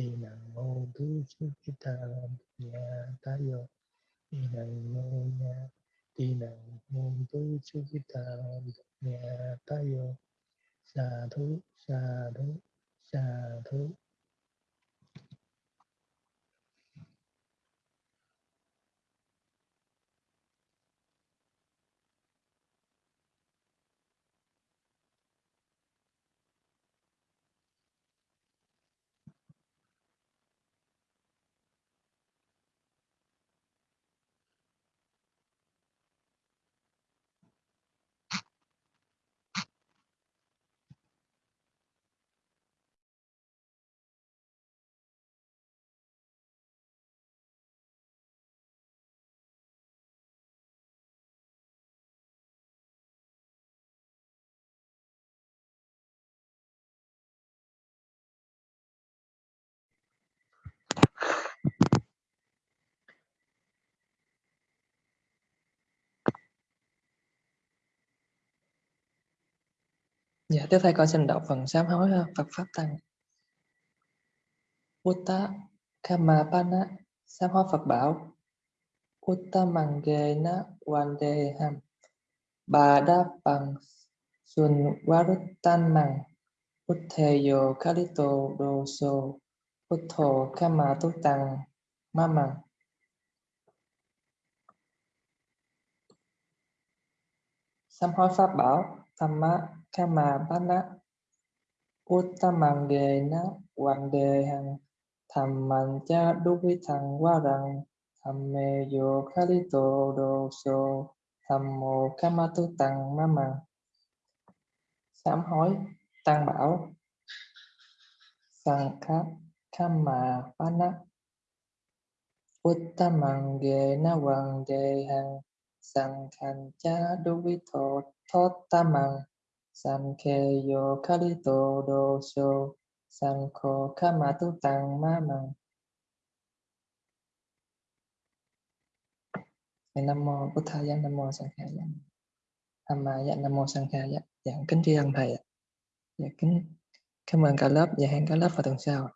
Speaker 1: kale idang noya tinang hontu ta nhà tayo idang noya tinang hontu chupita mô tu idang noya ta làm nhà ta tayo sa thú sa thú sa thú.
Speaker 3: Dạ, tiếp theo con xin đọc phần sám hối ha, Phật Pháp Tăng. Utta Kamapana sám hối Phật bảo Uttamangena Vandeham Bà Đa bằng Sun Waruttan Mang Uttheyo Kalito Doso Utto Kama Tu Tăng Mamang Sám hối Pháp bảo Thamma Kama Bana. Hàng thầm man cha Duvithang Khali Thamme Đồ Sô Doso Thammo Kama Tu Tăng Mamang Sám hối Tăng bảo Sankha Kama Bana. Uttamangena Vandeham Sankhan cha Duvitho Thotamang Sankhe yo Kalito Dosho Sankho Kamatu Tu Tăng Mamang Nam mô Bố Thầy Thaya Nam mô Sang Kha Dạ. Tham Ma Dạ Nam mô Sang Kha Dạ. Dạ kính tri ân thầy ạ. Dạ kính cảm ơn cả lớp và hẹn cả lớp vào tuần sau.